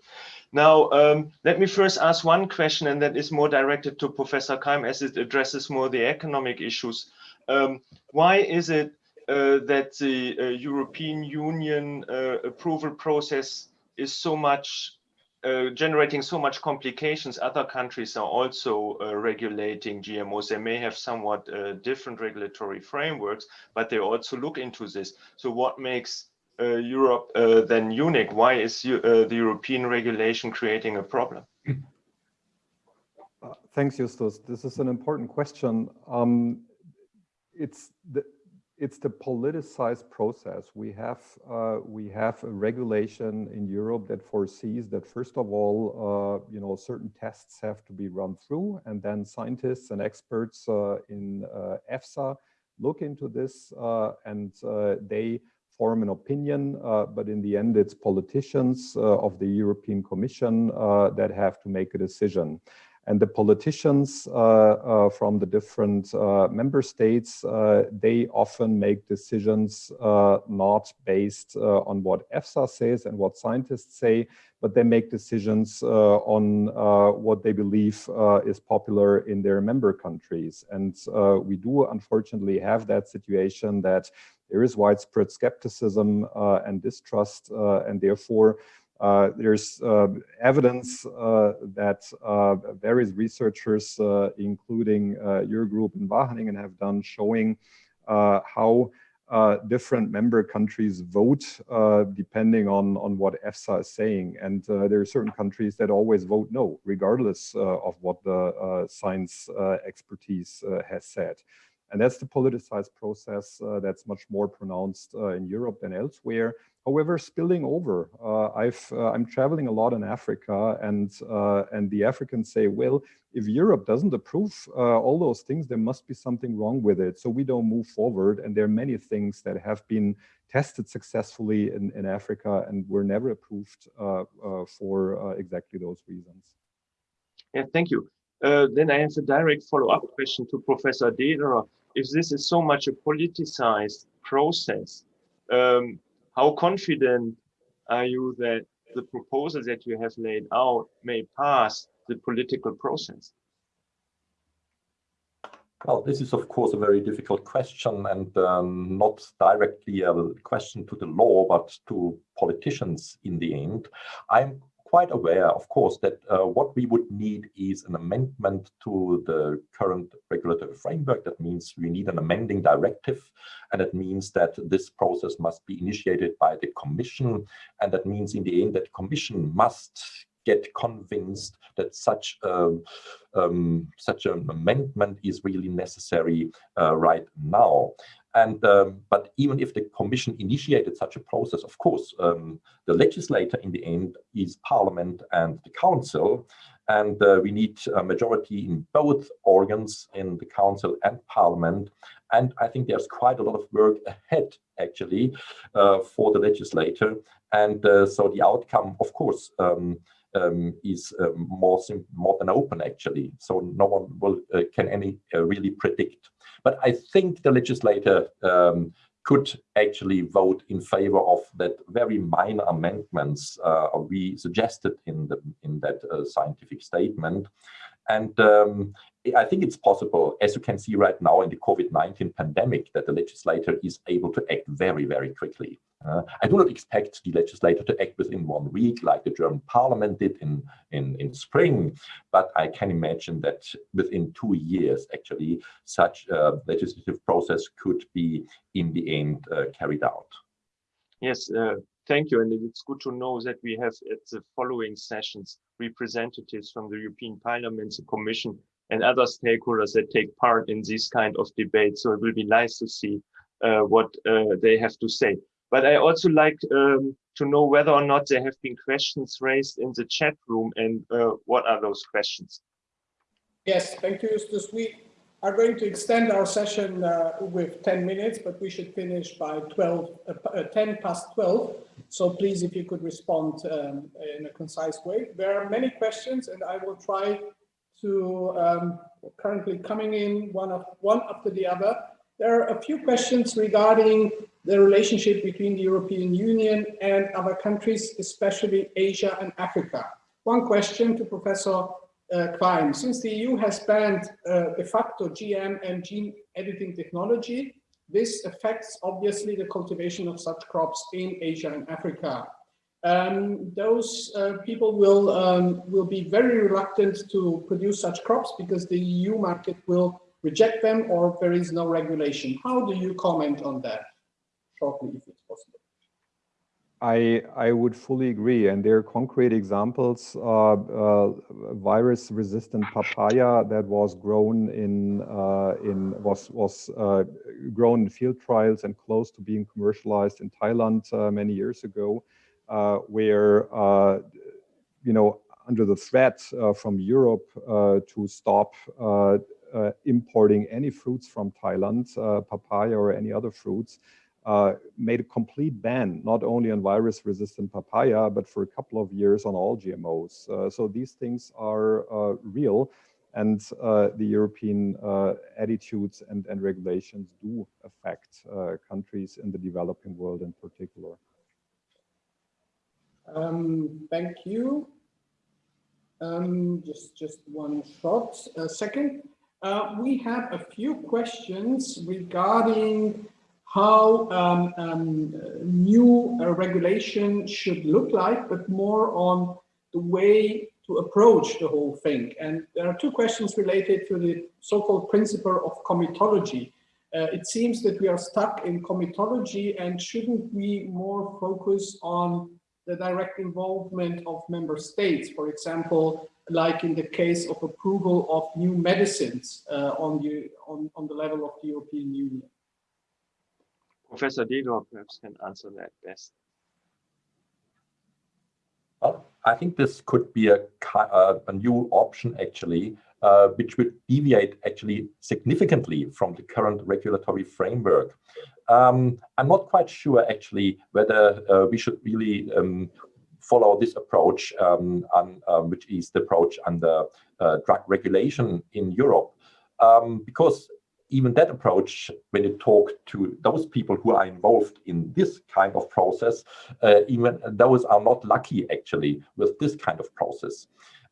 Now, um, let me first ask one question, and that is more directed to Professor Qaim as it addresses more the economic issues. Um, why is it uh, that the uh, European Union uh, approval process is so much uh, generating so much complications, other countries are also uh, regulating GMOs. They may have somewhat uh, different regulatory frameworks, but they also look into this. So what makes Europe than unique? Why is the European regulation creating a problem? thanks, Justus. This is an important question. Um, it's the, it's the politicized process. We have uh, we have a regulation in Europe that foresees that first of all, uh, you know, certain tests have to be run through, and then scientists and experts uh, in uh, EFSA look into this, uh, and uh, they form an opinion. Uh, but in the end, it's politicians uh, of the European Commission uh, that have to make a decision. And the politicians uh, uh, from the different uh, member states, they often make decisions not based on what EFSA says and what scientists say, but they make decisions on what they believe is popular in their member countries. And we do unfortunately have that situation that there is widespread skepticism uh, and distrust, uh, and therefore uh, there's evidence that various researchers, including your group in Wageningen, have done showing how uh, different member countries vote uh, depending on, on what EFSA is saying. And uh, there are certain countries that always vote no, regardless of what the science expertise has said. And that's the politicized process that's much more pronounced in Europe than elsewhere. However, spilling over, uh, I've, uh, I'm traveling a lot in Africa and, uh, and the Africans say, well, if Europe doesn't approve uh, all those things, there must be something wrong with it. So we don't move forward. And there are many things that have been tested successfully in, in Africa and were never approved uh, uh, for exactly those reasons. Yeah, thank you. Then I have a direct follow-up question to Professor Dederer. If this is so much a politicized process, um, how confident are you that the proposals that you have laid out may pass the political process? Well, this is of course a very difficult question and um, not directly a question to the law, but to politicians in the end. I'm quite aware, of course, that uh, what we would need is an amendment to the current regulatory framework. That means we need an amending directive, and it means that this process must be initiated by the Commission, and that means in the end that Commission must get convinced that such a, um, such an amendment is really necessary uh, right now. And um, but even if the commission initiated such a process, of course, um, the legislator in the end is parliament and the council. And uh, we need a majority in both organs, in the council and parliament. And I think there's quite a lot of work ahead, actually, uh, for the legislator. And uh, so the outcome, of course, um, um, is um, more more than open actually. So no one will uh, can any uh, really predict. But I think the legislator um, could actually vote in favor of that very minor amendments uh, we suggested in the in that uh, scientific statement. And um, I think it's possible, as you can see right now in the COVID-19 pandemic, that the legislator is able to act very, very quickly. Uh, I do not expect the legislator to act within one week like the German parliament did in, in, in spring, but I can imagine that within two years, actually, such a legislative process could be in the end uh, carried out. Yes, uh, thank you. And it's good to know that we have at the following sessions representatives from the European Parliament, the Commission, and other stakeholders that take part in these kind of debates. So it will be nice to see uh, what uh, they have to say. But I also like um, to know whether or not there have been questions raised in the chat room and uh, what are those questions? Yes, thank you, Justus. We are going to extend our session uh, with 10 minutes, but we should finish by 12, uh, uh 10 past 12. So please, if you could respond um, in a concise way. There are many questions and I will try to um, currently coming in one, of, one after the other. There are a few questions regarding the relationship between the European Union and other countries, especially Asia and Africa. One question to Professor uh, Klein. Since the EU has banned uh, de facto GM and gene editing technology, this affects obviously the cultivation of such crops in Asia and Africa. Um, those uh, people will um, will be very reluctant to produce such crops because the EU market will reject them or there is no regulation. How do you comment on that? Shortly, if it's possible. I, I would fully agree. And there are concrete examples, uh, uh, virus-resistant papaya that was grown in, uh, in was, was uh, grown in field trials and close to being commercialized in Thailand uh, many years ago, uh, where, you know, under the threat from Europe to stop importing any fruits from Thailand, papaya or any other fruits, uh, made a complete ban, not only on virus-resistant papaya, but for a couple of years on all GMOs. Uh, so these things are uh, real, and uh, the European uh, attitudes and, and regulations do affect countries in the developing world in particular. Um, thank you. Um, just, just one short second. we have a few questions regarding how um, um, new uh, regulation should look like, but more on the way to approach the whole thing. And there are two questions related to the so-called principle of comitology. Uh, it seems that we are stuck in comitology and shouldn't we more focus on the direct involvement of member states, for example, like in the case of approval of new medicines uh, on, the, on, on the level of the European Union. Professor Dederer perhaps can answer that best. Well, I think this could be a, uh, a new option actually, uh, which would deviate actually significantly from the current regulatory framework. Um, I'm not quite sure actually whether uh, we should really um, follow this approach, um, on, um, which is the approach under uh, drug regulation in Europe. Um, because even that approach, when you talk to those people who are involved in this kind of process, uh, even those are not lucky actually with this kind of process.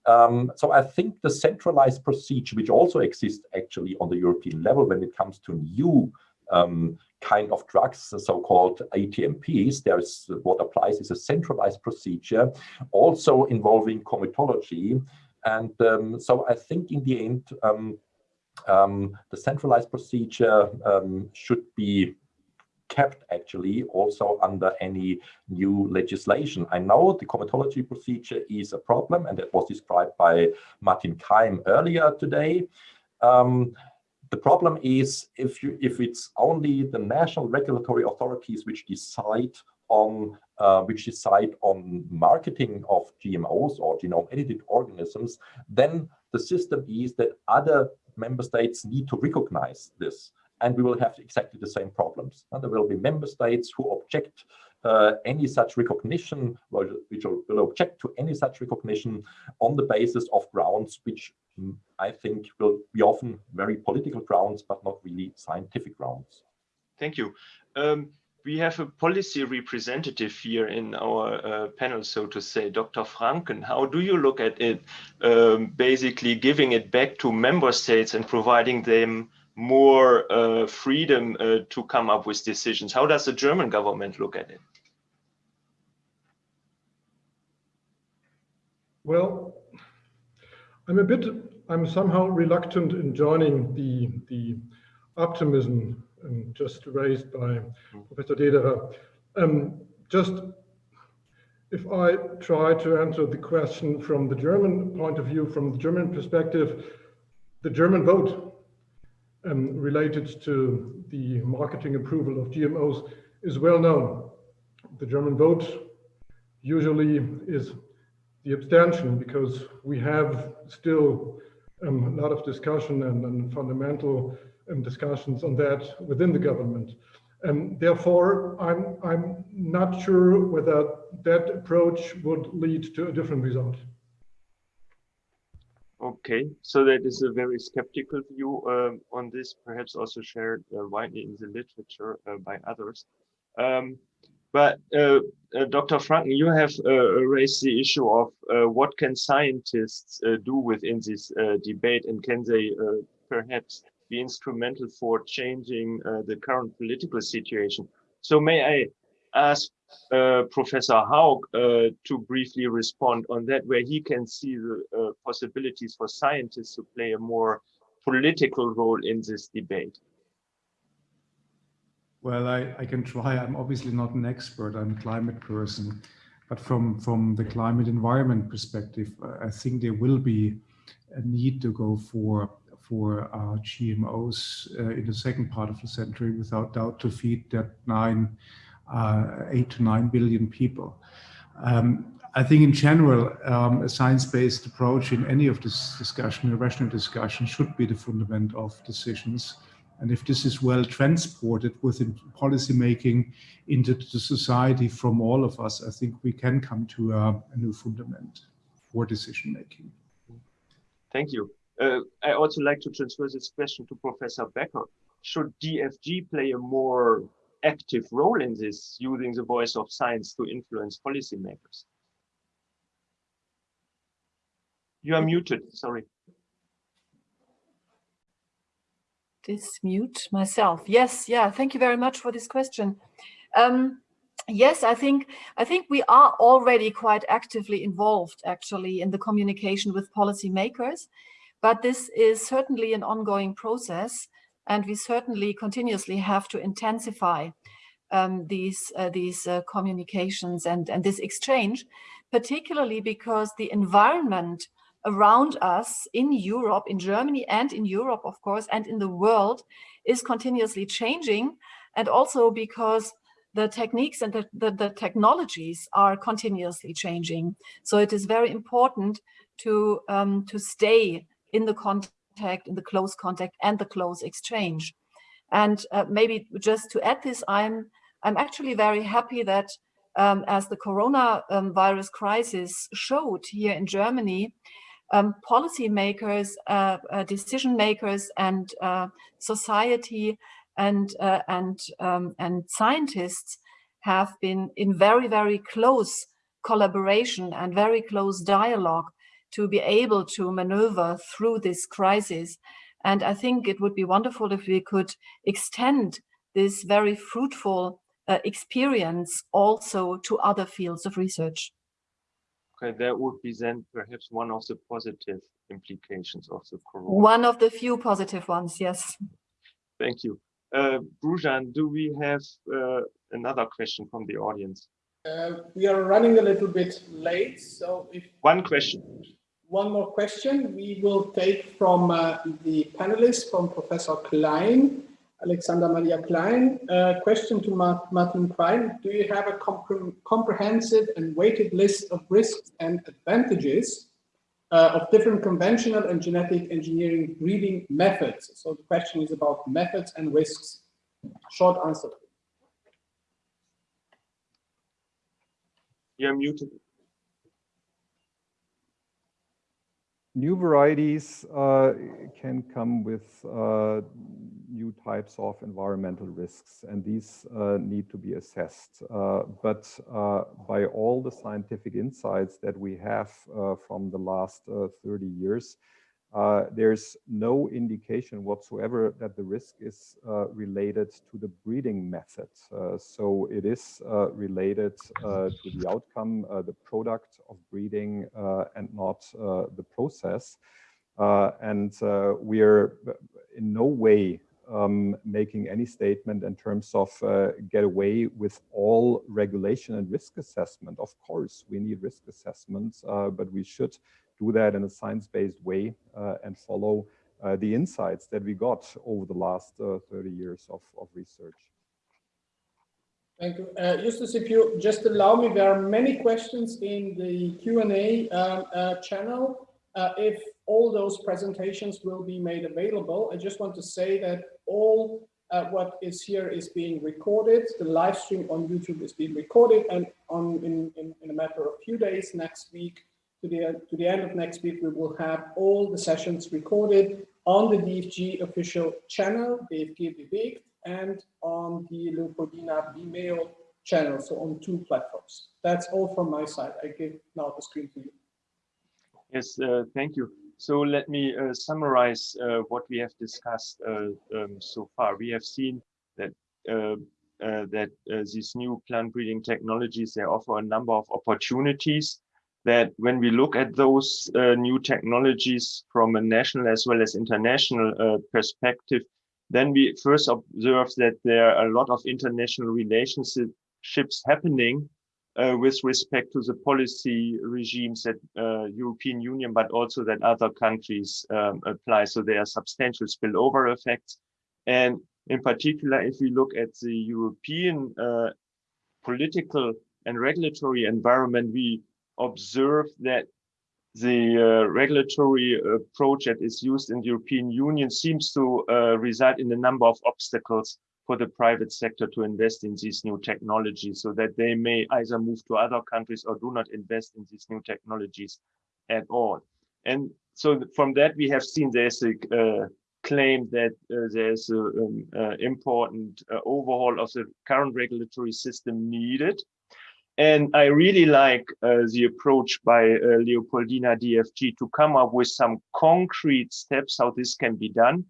Um, so I think the centralized procedure, which also exists actually on the European level when it comes to new um, kind of drugs, the so-called ATMPs, there's what applies is a centralized procedure, also involving comitology. And um, so I think in the end, um, the centralized procedure um, should be kept actually also under any new legislation. I know the comitology procedure is a problem and that was described by Matin Qaim earlier today. Um, the problem is if you if it's only the national regulatory authorities which decide on uh, which decide on marketing of GMOs or genome edited organisms, then the system is that other member states need to recognize this and we will have exactly the same problems. And there will be member states who object uh, any such recognition, which will object to any such recognition on the basis of grounds which mm, I think will be often very political grounds, but not really scientific grounds. Thank you. Um, we have a policy representative here in our uh, panel, so to say, Dr. Franken. How do you look at it, um, basically giving it back to member states and providing them more uh, freedom uh, to come up with decisions? How does the German government look at it? Well, I'm a bit, I'm somehow reluctant in joining the, the optimism um, just raised by Professor Dederer. Um, just if I try to answer the question from the German point of view, from the German perspective, the German vote um, related to the marketing approval of GMOs is well known. The German vote usually is the abstention because we have still um, a lot of discussion and, and fundamental um, discussions on that within the government. And therefore, I'm, I'm not sure whether that approach would lead to a different result. Okay, so that is a very skeptical view um, on this, perhaps also shared uh, widely in the literature uh, by others. Um, but uh, uh Dr. Franken, you have uh, raised the issue of uh, what can scientists do within this debate and can they perhaps be instrumental for changing uh, the current political situation. So may I ask uh, Professor Haug uh, to briefly respond on that, where he can see the uh, possibilities for scientists to play a more political role in this debate. Well, I, I can try. I'm obviously not an expert. I'm a climate person. But from, from the climate environment perspective, I think there will be a need to go for for uh, GMOs uh, in the second part of the century, without doubt, to feed that nine, uh, eight to nine billion people. Um, I think in general, um, a science-based approach in any of this discussion, a rational discussion, should be the fundament of decisions. And if this is well transported within policy making into the society from all of us, I think we can come to a, a new fundament for decision making. Thank you. Uh, I also like to transfer this question to Professor Becker. Should DFG play a more active role in this, using the voice of science to influence policymakers? You are muted, sorry. Dismute myself. Yes, yeah, thank you very much for this question. Um, yes, I think I think we are already quite actively involved actually in the communication with policymakers, but this is certainly an ongoing process and we certainly continuously have to intensify um, these uh, these uh, communications and, and this exchange, particularly because the environment around us in Europe, in Germany and in Europe, of course, and in the world is continuously changing. And also because the techniques and the, the, the, technologies are continuously changing. So it is very important to, um, to stay in the contact, in the close contact and the close exchange. And uh, maybe just to add this, I'm, I'm actually very happy that um, as the corona um, crisis showed here in Germany, um, policymakers, uh, uh, decision makers, and uh, society and uh, and um, and scientists have been in very very close collaboration and very close dialogue to be able to maneuver through this crisis. And I think it would be wonderful if we could extend this very fruitful uh, experience also to other fields of research. Okay, that would be then perhaps one of the positive implications of the corona. One of the few positive ones, yes. Thank you. Uh, Brujan, do we have uh, another question from the audience? Uh, we are running a little bit late, so if one question. One more question we will take from uh, the panelists, from Professor Klein. Alexander Maria Klein. Uh, question to Martin Klein. Do you have a compre comprehensive and weighted list of risks and advantages uh, of different conventional and genetic engineering breeding methods? So the question is about methods and risks. Short answer. You're muted. New varieties uh, can come with uh, new types of environmental risks, and these uh, need to be assessed. Uh, but uh, by all the scientific insights that we have uh, from the last 30 years, uh, there's no indication whatsoever that the risk is uh, related to the breeding method. Uh, so it is uh, related uh, to the outcome, uh, the product of breeding, and not the process. and we're in no way um, making any statement in terms of get away with all regulation and risk assessment. Of course, we need risk assessments, but we should do that in a science-based way uh, and follow uh, the insights that we got over the last uh, 30 years of, of research. Thank you. Uh, Justus, if you just allow me, there are many questions in the Q&A um, uh, channel. Uh, if all those presentations will be made available, I just want to say that all what is here is being recorded. The live stream on YouTube is being recorded and on in, in, in a matter of few days next week, to the, to the end of next week, we will have all the sessions recorded on the DFG official channel, DFG Bewegt, and on the Leopoldina Vimeo channel, so on two platforms. That's all from my side. I give now the screen to you. Yes, uh, thank you. So let me uh, summarize uh, what we have discussed uh, um, so far. We have seen that uh, uh, that these new plant breeding technologies they offer a number of opportunities. That when we look at those new technologies from a national as well as international perspective, then we first observe that there are a lot of international relationships happening uh, with respect to the policy regimes that uh, European Union, but also that other countries um, apply. So there are substantial spillover effects. And in particular, if we look at the European uh, political and regulatory environment, we observe that the uh, regulatory approach that is used in the European Union seems to uh, result in a number of obstacles for the private sector to invest in these new technologies so that they may either move to other countries or do not invest in these new technologies at all. And so from that, we have seen there's a uh, claim that uh, there's an um, uh, important uh, overhaul of the current regulatory system needed. And I really like uh, the approach by uh, Leopoldina DFG to come up with some concrete steps how this can be done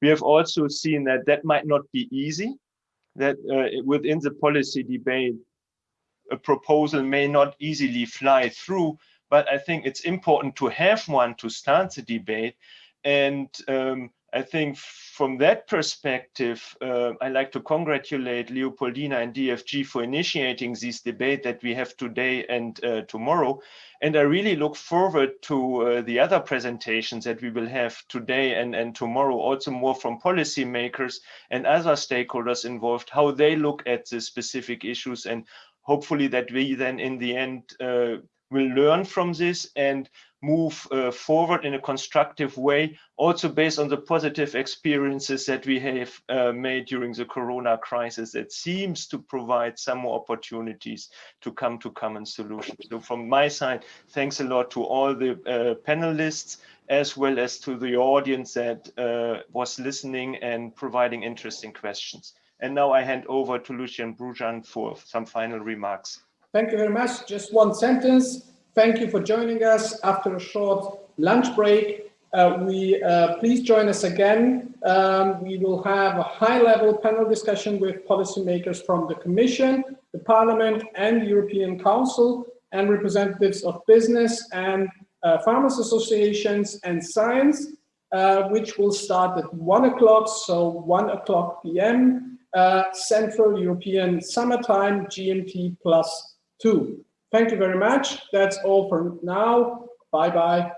we have also seen that that might not be easy, that uh, within the policy debate, a proposal may not easily fly through, but I think it's important to have one to start the debate. And um, I think from that perspective, uh, I like to congratulate Leopoldina and DFG for initiating this debate that we have today and uh, tomorrow. And I really look forward to uh, the other presentations that we will have today and, and tomorrow, also more from policymakers and other stakeholders involved, how they look at the specific issues and hopefully that we then in the end uh, will learn from this and move uh, forward in a constructive way, also based on the positive experiences that we have uh, made during the corona crisis that seems to provide some more opportunities to come to common solutions. So from my side, thanks a lot to all the uh, panelists, as well as to the audience that uh, was listening and providing interesting questions. And now I hand over to Lucien Brujan for some final remarks. Thank you very much. Just one sentence. Thank you for joining us after a short lunch break. Uh, we uh, please join us again. Um, we will have a high-level panel discussion with policymakers from the Commission, the Parliament, and the European Council, and representatives of business and uh, farmers associations and science, uh, which will start at one o'clock, so one o'clock p.m. Uh, Central European Summertime, GMT plus two. Thank you very much. That's all for now. Bye-bye.